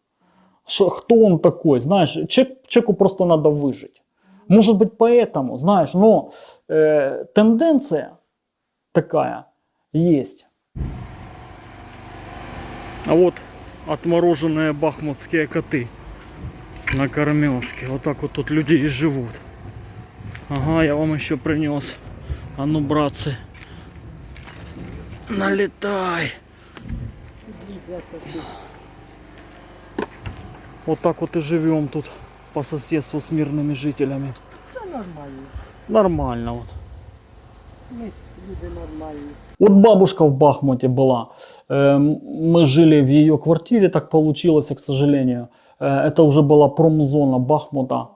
Шо- кто он такой, знаешь, человек- человеку просто надо выжить. Может быть, поэтому, знаешь, но э, тенденция такая есть. А вот отмороженные бахмутские коты на кормежке. Вот так вот тут люди и живут. Ага, я вам еще принес. А ну, братцы, налетай. Вот так вот и живем тут по соседству с мирными жителями. Нормально. Нормально вот. Нормальні. Вот бабушка в Бахмуте была. Эм, Мы жили в ее квартире, так получилось, к сожалению. Э, Это уже была промзона Бахмута,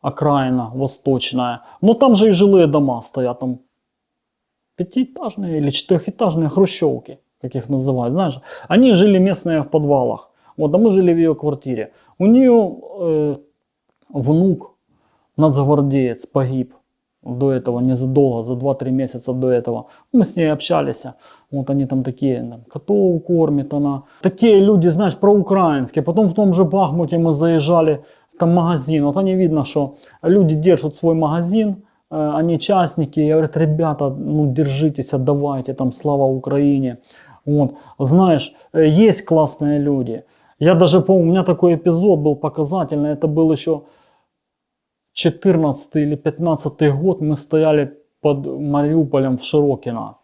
окраина восточная. Но там же и жилые дома стоят, там пятиэтажные или четырехэтажные хрущевки, как их называют, знаешь. Они жили местные в подвалах. Вот, а мы жили в ее квартире. У нее э, внук, нацгвардеец, погиб до этого, незадолго, за 2-3 месяца до этого. Мы с ней общались. Вот они там такие, там, котов кормит она. Такие люди, знаешь, проукраинские. Потом в том же Бахмуте мы заезжали, там магазин. Вот они видно, что люди держат свой магазин, э, они частники, и говорят, ребята, ну держитесь, отдавайте, там, слава Украине. Вот, знаешь, э, есть классные люди. Я даже помню, у меня такой эпизод был показательный, это был еще 14 или 15 год, мы стояли под Мариуполем в Широкино.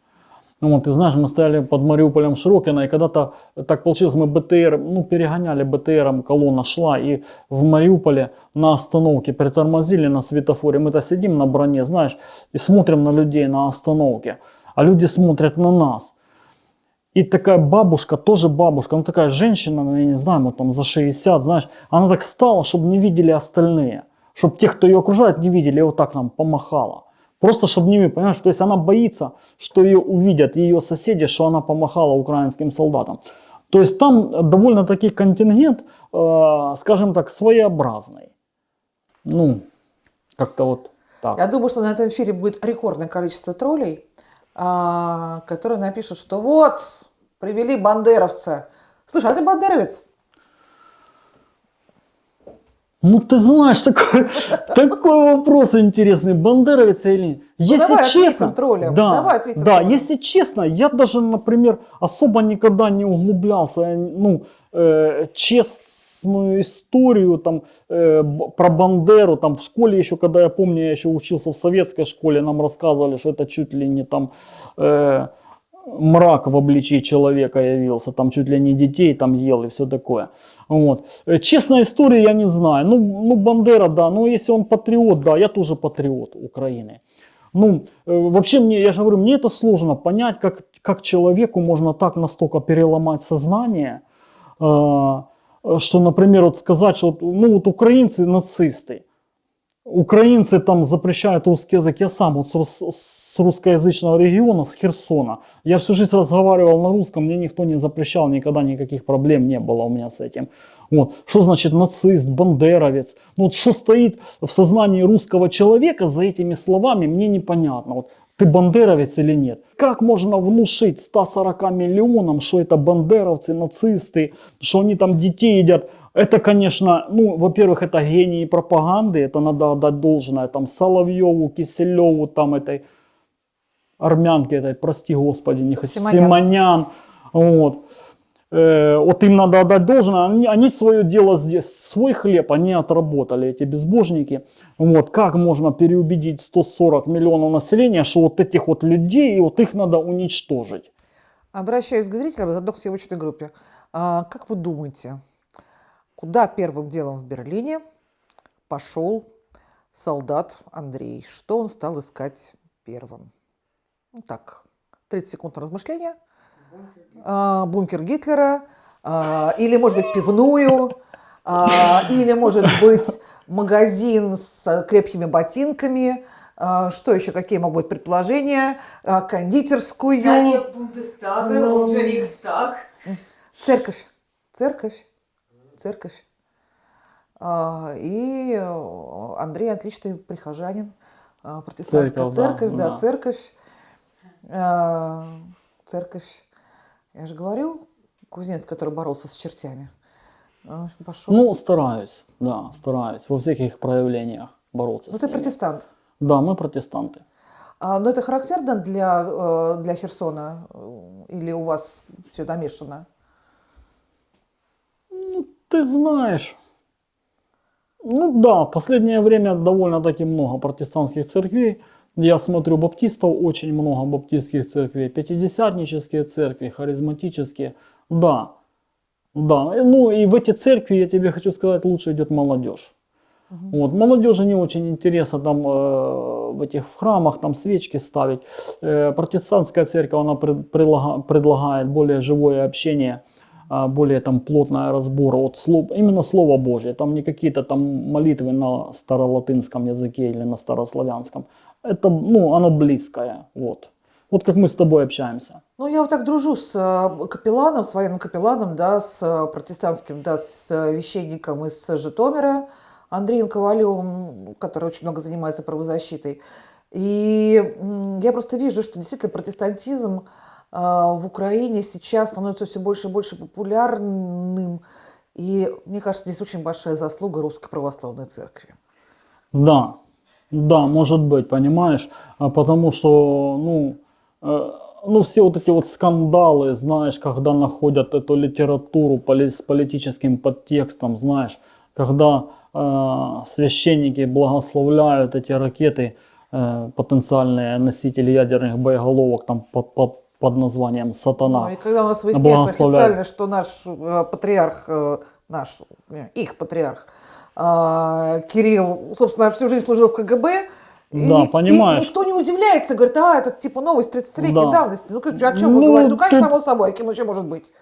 Ну Вот, ты знаешь, мы стояли под Мариуполем в Широкино, и когда-то так получилось, мы БТР, ну, перегоняли БТРом, колонна шла, и в Мариуполе на остановке притормозили на светофоре, мы-то сидим на броне, знаешь, и смотрим на людей на остановке, а люди смотрят на нас. И такая бабушка, тоже бабушка, ну такая женщина, ну, я не знаю, вот там за 60, знаешь, она так стала, чтобы не видели остальные. Чтобы те, кто ее окружает, не видели, вот так нам помахала. Просто чтобы видели, понимаешь, то есть она боится, что ее увидят ее соседи, что она помахала украинским солдатам. То есть там довольно-таки контингент, э, скажем так, своеобразный. Ну, как-то вот так. Я думаю, что на этом эфире будет рекордное количество троллей, а, которые напишут, что вот, привели бандеровца. Слушай, а ты бандеровец? Ну, ты знаешь, такой, (laughs) такой вопрос интересный, бандеровец или нет. Если Ну, давай ответим честно, троллям, да, давай ответим да, троллям. если честно, я даже, например, особо никогда не углублялся, ну, э, честную историю там э, про Бандеру, там в школе еще, когда я помню, я еще учился в советской школе, нам рассказывали, что это чуть ли не там э, мрак в обличии человека явился, там чуть ли не детей там ел и все такое. Вот. Э, Честная история, я не знаю. Ну, ну, Бандера, да. Ну, если он патриот, да, я тоже патриот Украины. Ну, э, вообще мне, я же говорю, мне это сложно понять, как, как человеку можно так настолько переломать сознание, э, что, например, вот сказать, что ну, вот украинцы нацисты, украинцы там запрещают русский язык, я сам вот с, рус- с русскоязычного региона, с Херсона, я всю жизнь разговаривал на русском, мне никто не запрещал, никогда никаких проблем не было у меня с этим. Вот. Что значит нацист, бандеровец? Ну, вот что стоит в сознании русского человека за этими словами, мне непонятно. Вот, ты бандеровец или нет? Как можно внушить 140 миллионам, что это бандеровцы, нацисты, что они там детей едят? Это, конечно, ну, во-первых, это гении пропаганды, это надо отдать должное, там, Соловьеву, Киселеву, там, этой армянке этой, прости господи, не хочу, Симонян. Симонян, вот. Э, вот им надо отдать должное, они, они свое дело здесь, свой хлеб они отработали, эти безбожники. Вот, как можно переубедить 140 миллионов населения, что вот этих вот людей, и вот их надо уничтожить? Обращаюсь к зрителям, заодно к съемочной группе. А, как вы думаете, куда первым делом в Берлине пошел солдат Андрей? Что он стал искать первым? Ну так, 30 секунд на размышления. а, бункер Гитлера, а, или, может быть, пивную, а, или, может быть, магазин с крепкими ботинками. А, Что еще, какие могут быть предположения? А, Кондитерскую. Здание Бундестага, Ну. он же Рейхстаг. Церковь, церковь, церковь. А, И э, Андрей отличный прихожанин, протестантская Церковь, да, церковь, да, да. церковь, церковь. Я же говорю, кузнец, который боролся с чертями, а, пошел. Ну, стараюсь, да, стараюсь во всех их проявлениях бороться Ну, с ты ними. протестант. Да, мы протестанты. А, но это характерно для, э, для Херсона? Или у вас все намешано? Ну, ты знаешь, ну да, в последнее время довольно-таки много протестантских церквей. Я смотрю баптистов, очень много баптистских церквей, пятидесятнические церкви, харизматические. Да, да. Ну и в эти церкви, я тебе хочу сказать, лучше идет молодежь. Вот, молодежи не очень интересно там э, в этих храмах там свечки ставить. Э, протестантская церковь, она пред- предлага- предлагает более живое общение, а, более там плотное разбор от слов, именно Слово Божье. Там не какие-то там молитвы на старолатынском языке или на старославянском. Это, ну, оно близкое, вот. Вот как мы с тобой общаемся. Ну, я вот так дружу с э, капелланом, с военным капелланом, да, с э, протестантским, да, с э, священником из Житомира, Андреем Ковалевым, который очень много занимается правозащитой. И я просто вижу, что действительно протестантизм в Украине сейчас становится все больше и больше популярным. И мне кажется, здесь очень большая заслуга Русской Православной Церкви. Да, да, может быть, понимаешь, А потому что, ну, э, ну все вот эти вот скандалы, знаешь, когда находят эту литературу поли- с политическим подтекстом, знаешь, когда э, священники благословляют эти ракеты, э, потенциальные носители ядерных боеголовок там под, под, под названием Ну, «Сатана». и когда у нас выясняется официально, что наш э, патриарх, э, наш, э, их патриарх, Кирилл, собственно, всю жизнь служил в КГБ, и- Да, и понимаешь. никто не удивляется, говорит, а, это типа новость 30-летней Да. давности. Ну, о чем вы Ну, говорите? Ну, конечно, ты- само собой, а кем еще может быть?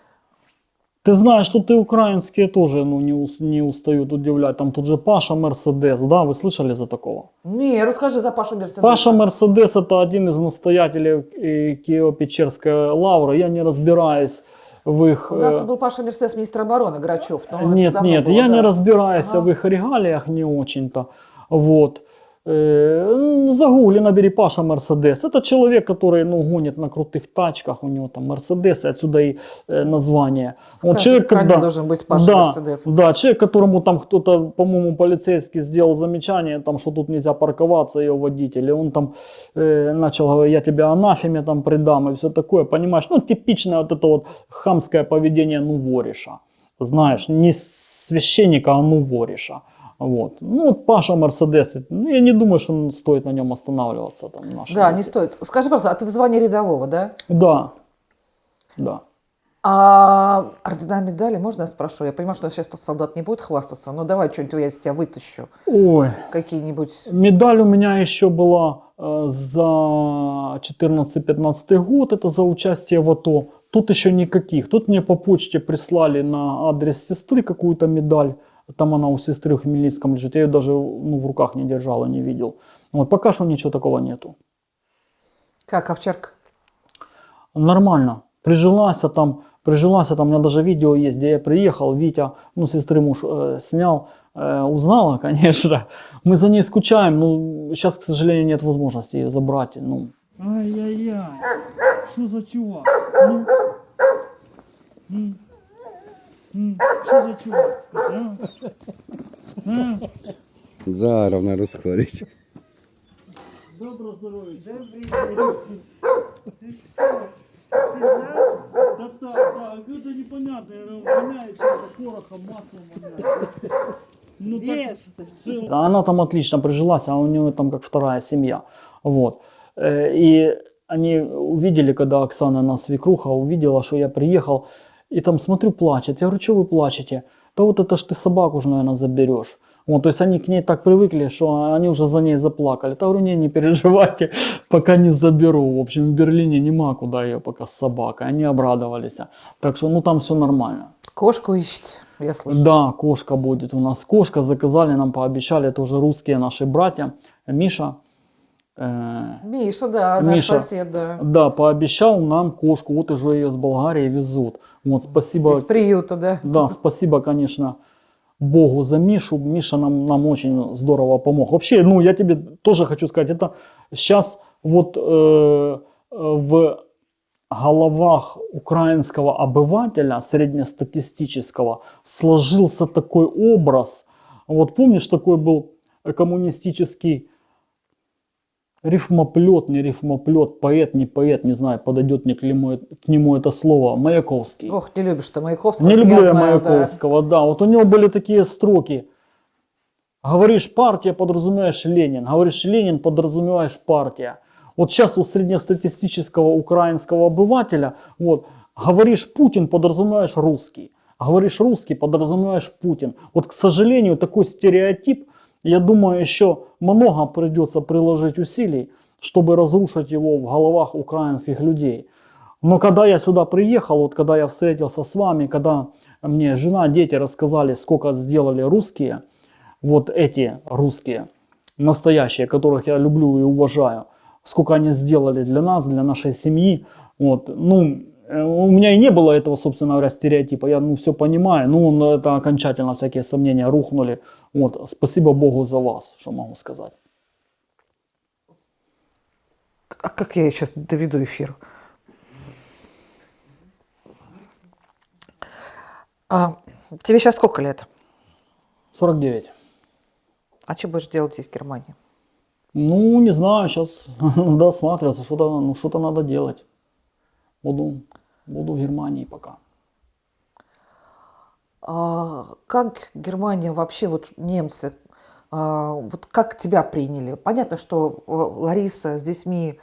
Ты знаешь, что ты украинские тоже ну, не, ус- не устают удивлять. Там тут же Паша Мерседес, да, вы слышали за такого? Не, расскажи за Пашу Мерседеса. Паша Мерседес это один из настоятелей Киево-Печерской лавры. Я не разбираюсь в их... У нас э, был Паша Мерседес, министр обороны Грачев. но Нет, нет, было, я да. не разбираюсь Ага. в их регалиях не очень-то. Вот. Загугли, набери Паша Мерседес. Это человек, который ну, гонит на крутых тачках, у него там Мерседес, отсюда и э, название. Каждой человек, когда- должен быть Паша да, Мерседес. Да, человек, которому там кто-то, по-моему, полицейский сделал замечание, там, что тут нельзя парковаться, ее водитель, и он там э, начал говорить, я тебя анафеме там предам и все такое, понимаешь? Ну, типичное вот это вот хамское поведение, ну, вориша, знаешь, не священника, а ну, вориша. Вот. Ну, вот Паша Мерседес, ну, я не думаю, что стоит на нем останавливаться. Там, в нашей Да, не стоит. Скажи, пожалуйста, а ты в звании рядового, да? Да, да. А ордена медали, можно я спрошу? Я понимаю, что сейчас солдат не будет хвастаться, но давай что-нибудь я из тебя вытащу. Ой, Какие-нибудь... Медаль у меня еще была э, за 14-15 год, это за участие в АТО. Тут еще никаких. Тут мне по почте прислали на адрес сестры какую-то медаль. Там она у сестры в Хмельницком лежит. Я ее даже ну, в руках не держал и не видел. Вот, пока что ничего такого нету. Как, овчарка? Нормально. Прижилась а там, прижилась а там, у меня даже видео есть, где я приехал, Витя, ну, сестры муж э, снял, э, узнала, (laughs) конечно. Мы за ней скучаем, ну, сейчас, к сожалению, нет возможности ее забрать, ну. Ай-яй-яй, що за чувак? Ну? М? Що за чувак, а? А? Зараз вона розходить. Добро здоров'я. Да так, так, это непонятно, воняет чем-то порохом, маслом. Ну так. Да, Она там отлично прижилась, а у нее там как вторая семья. Вот. Э, И они увидели, когда Оксана, нас свекруха, увидела, что я приехал, и там смотрю, плачет. Я говорю, что вы плачете? Да вот это ж ты собаку же, наверное, заберешь. Вот, то есть они к ней так привыкли, что они уже за ней заплакали. Та говорю, не, не переживайте, (laughs) пока не заберу. В общем, в Берлине нема куда ее пока с собакой. Они обрадовались. Так что, ну там все нормально. Кошку ищете, я слышу. Да, кошка будет у нас. Кошка заказали, нам пообещали, это уже русские наши братья. Миша, э, Миша, да, наш Миша. сосед, да. да, пообещал нам кошку. Вот уже ее с Болгарии везут. Вот, спасибо. Из приюта, да. Да, спасибо, конечно, Богу за Мишу. Миша нам, нам очень здорово помог. Вообще, ну, я тебе тоже хочу сказать, это сейчас вот э, в головах украинского обывателя, среднестатистического, сложился такой образ. Вот помнишь, такой был коммунистический рифмоплет, не рифмоплет, поэт, не поэт, не знаю, подойдет ли к нему, к нему это слово, Маяковский. Ох, не любишь ты Маяковского. Не люблю я знаю, да. Маяковского, да. Вот у него были такие строки. Говоришь партия, подразумеваешь Ленин. Говоришь Ленин, подразумеваешь партия. Вот сейчас у среднестатистического украинского обывателя, вот, говоришь Путин, подразумеваешь русский. Говоришь русский, подразумеваешь Путин. Вот, к сожалению, такой стереотип, я думаю, еще много придется приложить усилий, чтобы разрушить его в головах украинских людей. Но когда я сюда приехал, вот когда я встретился с вами, когда мне жена, дети рассказали, сколько сделали русские, вот эти русские, настоящие, которых я люблю и уважаю, сколько они сделали для нас, для нашей семьи, вот, ну, у меня и не было этого, собственно говоря, стереотипа, я, ну, все понимаю, ну, но это окончательно всякие сомнения рухнули, вот, спасибо Богу за вас, что могу сказать. А как я сейчас доведу эфир? А, тебе сейчас сколько лет? 49. А что будешь делать здесь, в Германии? Ну, не знаю, сейчас (laughs) надо осматриваться, что-то ну, что надо делать. Буду, буду в Германии пока. А, как Германия вообще, вот немцы, а, вот как тебя приняли? Понятно, что э, Лариса с детьми,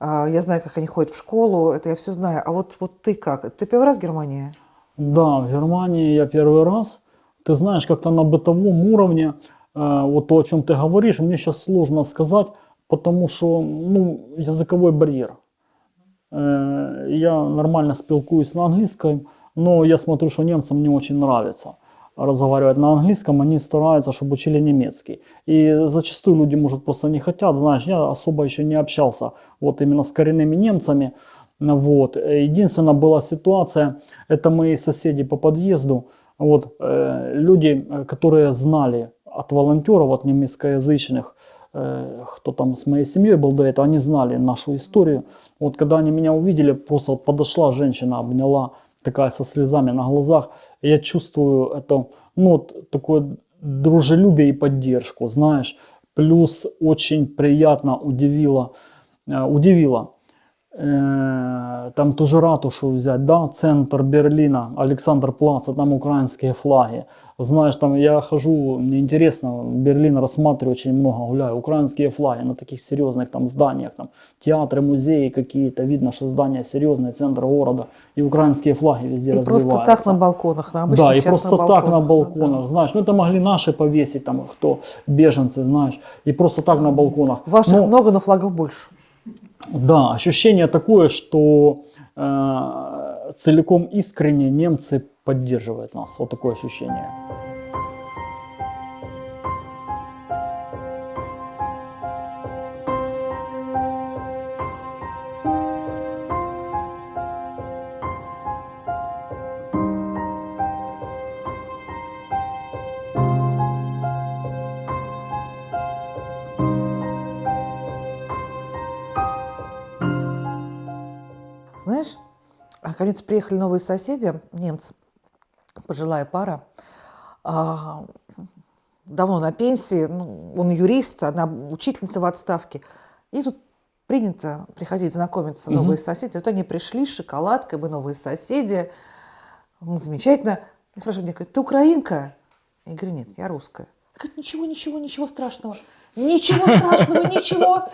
а, я знаю, как они ходят в школу, это я все знаю. А вот, вот ты как? Ты первый раз в Германии? Да, в Германии я первый раз. Ты знаешь, как-то на бытовом уровне, э, вот то, о чем ты говоришь, мне сейчас сложно сказать, потому что, ну, языковой барьер. Э, я нормально спілкуюсь на английском, но я смотрю, что немцам не очень нравится разговаривать на английском, они стараются, чтобы учили немецкий. И зачастую люди, может, просто не хотят, знаешь, я особо еще не общался вот именно с коренными немцами, вот. Единственная была ситуация, это мои соседи по подъезду, вот, э, люди, которые знали от волонтеров, от немецкоязычных, кто там с моей семьей был до этого, они знали нашу историю. Вот когда они меня увидели, просто подошла женщина, обняла, такая со слезами на глазах. Я чувствую это, ну, вот такое дружелюбие и поддержку, знаешь. Плюс очень приятно удивило, э, удивило Э, там ту же ратушу взять, да, центр Берлина, Александр Плац, а там украинские флаги. Знаешь, там я хожу, мне интересно, Берлин рассматриваю очень много, гуляю, украинские флаги на таких серьезных там зданиях, там театры, музеи какие-то, видно, что здания серьезные, центр города, и украинские флаги везде И развиваются. просто так на балконах, на обычных Да, и просто так на балконах, балконах, да. знаешь, ну это могли наши повесить, там, кто, беженцы, знаешь, и просто так на балконах. Ваших Но- много, но флагов больше. Да, ощущение такое, что э, целиком искренне немцы поддерживают нас. Вот такое ощущение. Тут приехали новые соседи, немцы, пожилая пара, а, давно на пенсии, ну, он юрист, она учительница в отставке. И тут принято приходить знакомиться, новые соседи. Вот они пришли с шоколадкой, мы новые соседи. Замечательно. И спрашивают меня, говорят, ты украинка? Я говорю, нет, я русская. Говорит, ничего, ничего, ничего страшного. Ничего страшного, ничего.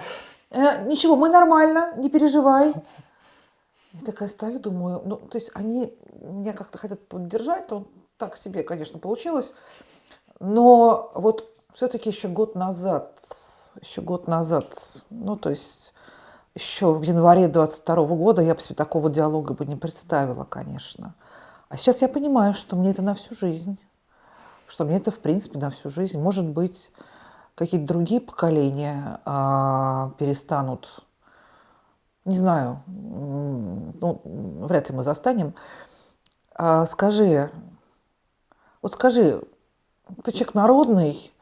Э, Ничего, мы нормально, не переживай. Я такая стою, думаю, ну, то есть они меня как-то хотят поддержать, но так себе, конечно, получилось. Но вот все-таки еще год назад, еще год назад, ну то есть еще в январе 22 года я бы себе такого диалога бы не представила, конечно. А сейчас я понимаю, что мне это на всю жизнь, что мне это в принципе на всю жизнь. Может быть, какие-то другие поколения а, перестанут, не знаю, ну, вряд ли мы застанем. А, скажи, вот скажи, ты человек народный,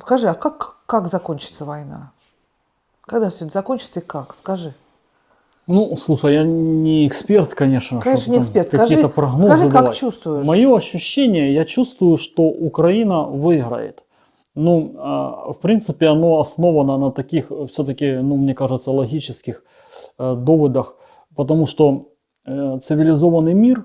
скажи, а как, как закончится война? Когда все это закончится и как? Скажи. Ну, слушай, я не эксперт, конечно. Конечно, не эксперт. Скажи, прогнозы скажи как давать. чувствуешь. Мое ощущение, я чувствую, что Украина выиграет. Ну, а, в принципе, оно основано на таких, все-таки, ну, мне кажется, логических э, доводах, потому что э, цивилизованный мир,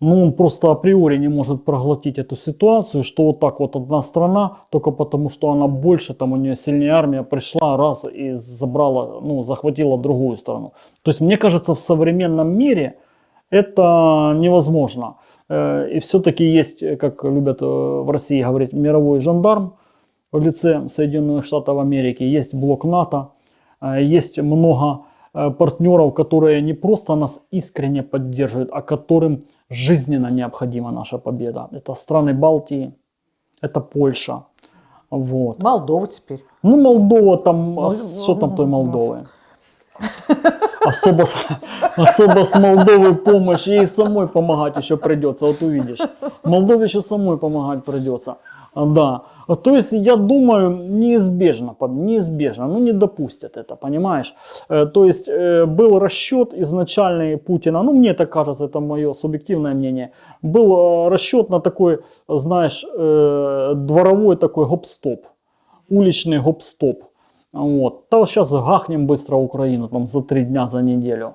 ну, он просто априори не может проглотить эту ситуацию, что вот так вот одна страна, только потому что она больше, там у нее сильнее армия пришла раз и забрала, ну, захватила другую страну. То есть, мне кажется, в современном мире это невозможно. Э, И все-таки есть, э, как любят э, в России говорить, мировой жандарм в лице Соединенных Штатов Америки, есть блок НАТО, э, есть много э, партнеров, которые не просто нас искренне поддерживают, а которым жизненно необходима наша победа. Это страны Балтии, это Польша. Вот. Молдова теперь. Ну, Молдова там, Ну, а что там ну, той Молдовы? Особо, с- (laughs) особо с Молдовой помощь, ей самой помогать еще придется, вот увидишь. Молдове еще самой помогать придется. А, Да. А То есть, я думаю, неизбежно, неизбежно, ну не допустят это, понимаешь? Э, То есть, э, был расчет изначальный Путина, ну мне так кажется, это мое субъективное мнение, был э, расчет на такой, знаешь, дворовой такой гоп-стоп уличный гоп-стоп. Вот. Да сейчас гахнем быстро Украину там за три дня, за неделю.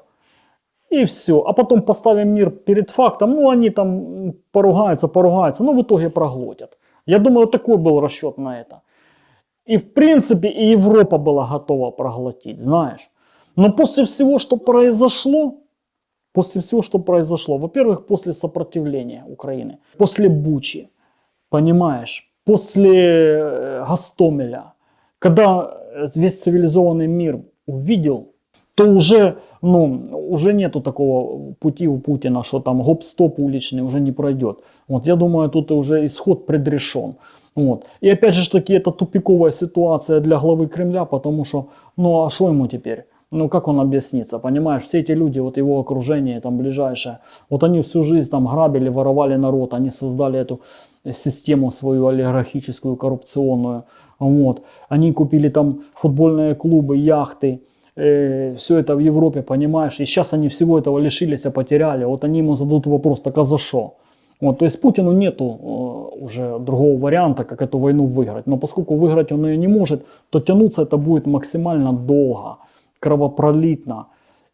И все. А потом поставим мир перед фактом. Ну, они там поругаются, поругаются, но в итоге проглотят. Я думаю, такой был расчет на это. И в принципе и Европа была готова проглотить, знаешь. Но после всего, что произошло, после всего, что произошло, во-первых, после сопротивления Украины, после Бучи, понимаешь, после э, Гастомеля, когда весь цивилизованный мир увидел, то уже, ну, уже нету такого пути у Путина, что там гоп-стоп уличный уже не пройдет. Вот, я думаю, тут уже исход предрешен. Вот. И опять же таки, это тупиковая ситуация для главы Кремля, потому что, ну а что ему теперь? Ну как он объяснится, понимаешь? Все эти люди, вот его окружение там ближайшее, вот они всю жизнь там грабили, воровали народ, они создали эту систему свою олигархическую, коррупционную. Вот. Они купили там футбольные клубы, яхты, все это в Европе, понимаешь? И сейчас они всего этого лишились, а потеряли. Вот они ему зададут вопрос, так а за что? Вот, то есть Путину нету э, уже другого варианта, как эту войну выиграть. Но поскольку выиграть он ее не может, то тянуться это будет максимально долго, кровопролитно.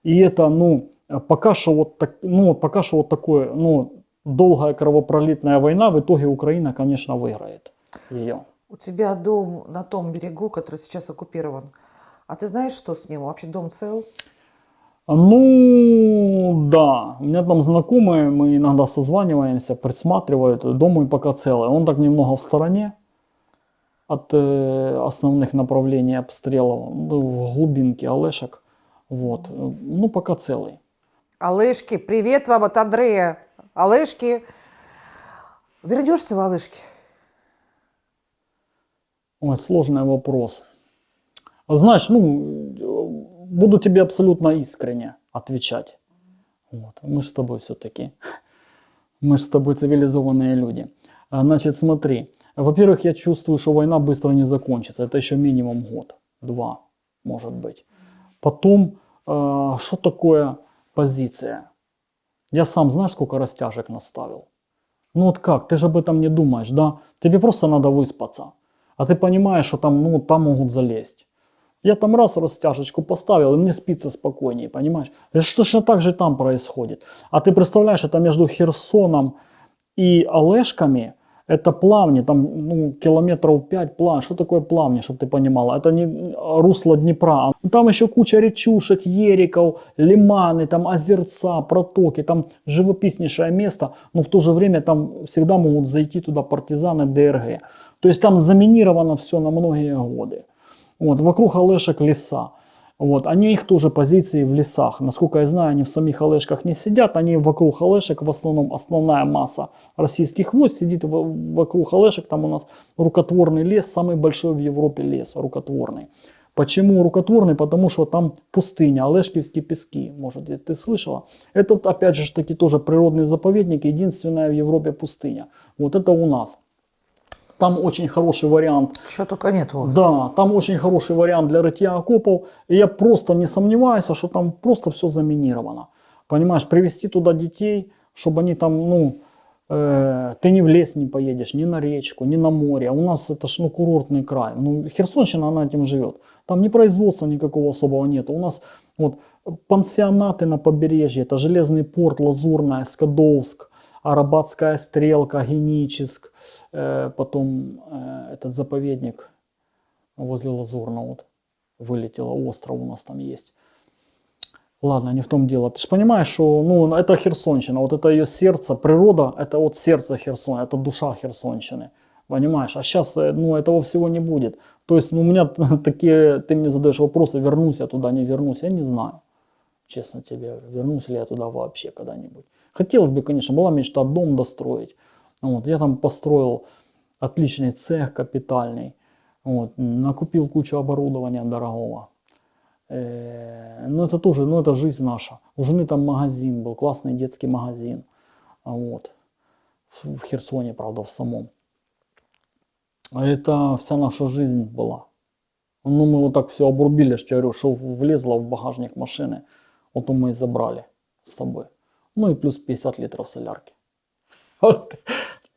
И это, ну, пока что вот, так, ну, пока что вот такое, ну, долгая кровопролитная война, в итоге Украина, конечно, выиграет ее. У тебя дом на том берегу, который сейчас оккупирован. А ты знаешь, что с ним? Вообще дом цел? Ну, да, у меня там знакомые, мы иногда созваниваемся, присматривают, дом мой пока целый, он так немного в стороне от э, основных направлений обстрелов, ну, в глубинке Олешек, вот, ну, пока целый. Олешки, привет вам от Андрея. Олешки. Вернешься в Олешки? Ой, сложный вопрос. Знаешь, ну, буду тебе абсолютно искренне отвечать. Вот. Мы с тобой все-таки, мы с тобой цивилизованные люди. А, Значит, смотри. Во-первых, я чувствую, что война быстро не закончится. Это еще минимум год, два, может быть. Потом, э, что такое позиция? Я сам, знаешь, сколько растяжек наставил? Ну вот как, ты же об этом не думаешь, да? Тебе просто надо выспаться. А ты понимаешь, что там, ну, там могут залезть. Я там раз растяжечку поставил, и мне спится спокойнее, понимаешь? Это точно так же там происходит. А ты представляешь, это между Херсоном и Олешками Это плавни, там ну, километров 5 плавни. Что такое плавни, чтобы ты понимала? Это не русло Днепра. Ну, Там еще куча речушек, ериков, лиманы, там озерца, протоки. Там живописнейшее место, но в то же время там всегда могут зайти туда партизаны ДРГ. То есть там заминировано все на многие годы. Вот, вокруг Олешек леса. Вот, они их тоже позиции в лесах. Насколько я знаю, они в самих Олешках не сидят, они вокруг Олешек, в основном основная масса российских войск сидит в- вокруг Олешек. Там у нас рукотворный лес, самый большой в Европе лес рукотворный. Почему рукотворный? Потому что там пустыня, Олешкивские пески, может, ты слышала? Это опять же таки тоже природный заповедник, единственная в Европе пустыня. Вот это у нас. Там очень хороший вариант Что только нет у вас. да, там очень хороший вариант для рытья окопов. И я просто не сомневаюсь, что там просто все заминировано. Понимаешь, привезти туда детей, чтобы они там, ну, э, ты ни в лес не поедешь, ни на речку, ни на море. А у нас это ж, ну, курортный край. Ну, Херсонщина, она этим живет. Там ни производства никакого особого нет. У нас вот пансионаты на побережье, это Железный порт, Лазурная, Скадовск, Арабатская стрелка, Геническ, потом э, этот заповедник возле Лазурного вот вылетело, остров у нас там есть. Ладно, не в том дело. Ты же понимаешь, что ну, это Херсонщина, вот это ее сердце, природа, это вот сердце Херсона, это душа Херсонщины. Понимаешь? А сейчас, ну, этого всего не будет. То есть, ну, у меня (laughs) такие, ты мне задаешь вопросы, вернусь я туда, не вернусь, я не знаю. Честно тебе вернусь ли я туда вообще когда-нибудь. Хотелось бы, конечно, была мечта дом достроить. Вот, я там построил отличный цех капитальный. Вот, накупил кучу оборудования дорогого. Э, ну это тоже, ну это жизнь наша. У жены там магазин был, классный детский магазин. А Вот. В в Херсоне, правда, в самом. А это вся наша жизнь была. Ну мы вот так все обрубили, что я говорю, что влезло в багажник машины. Вот мы и забрали с собой. Ну и плюс 50 литров солярки. (laughs) Вот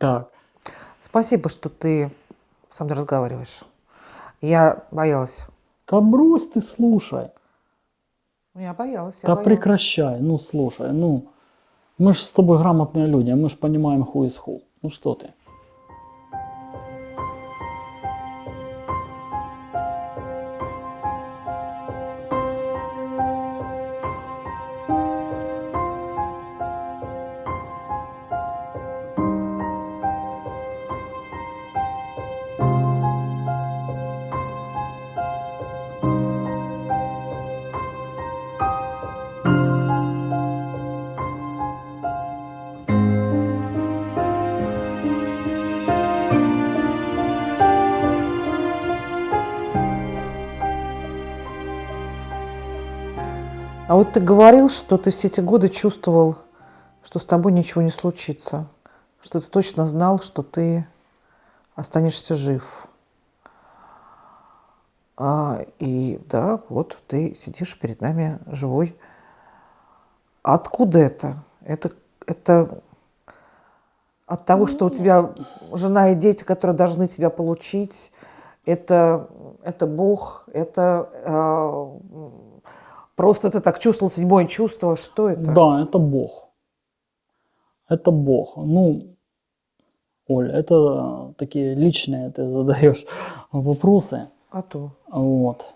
так. Спасибо, что ты со мной разговариваешь. Я боялась. Да брось ты, слушай. Ну, Я боялась. я Да боялась. прекращай, ну слушай, ну мы же с тобой грамотные люди, мы же понимаем ху из ху. Ну что ты? Вот ты говорил, что ты все эти годы чувствовал, что с тобой ничего не случится. Что ты точно знал, что ты останешься жив. А, и да, вот ты сидишь перед нами живой. Откуда это? Это, это от того, что у тебя жена и дети, которые должны тебя получить, это, это Бог, это а, просто ты так чувствовал седьмое чувство, что это? Да, это Бог. Это Бог. Ну, Оль, это такие личные ты задаешь (laughs) вопросы. А то. Вот.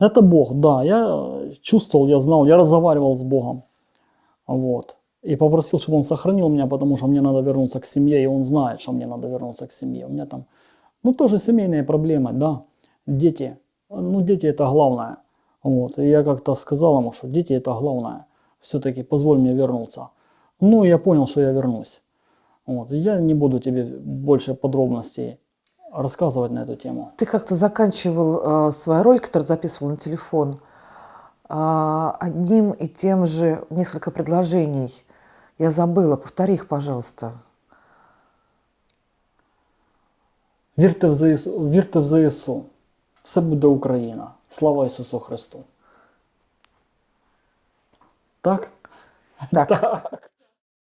Это Бог, да. Я чувствовал, я знал, я разговаривал с Богом. Вот. И попросил, чтобы он сохранил меня, потому что мне надо вернуться к семье, и он знает, что мне надо вернуться к семье. У меня там, ну, тоже семейные проблемы, да. Дети. Ну, дети это главное. Вот. И я как-то сказал ему, что дети это главное. Все-таки позволь мне вернуться. Ну, и я понял, что я вернусь. Вот. И Я не буду тебе больше подробностей рассказывать на эту тему. Ты как-то заканчивал э, свою роль, которую записывал на телефон, а, одним и тем же несколько предложений. Я забыла, повтори их, пожалуйста. Вірте в ЗСУ, вірте в ЗСУ. Все буде Україна. Слава Ісусу Христу. Так? Так, Так.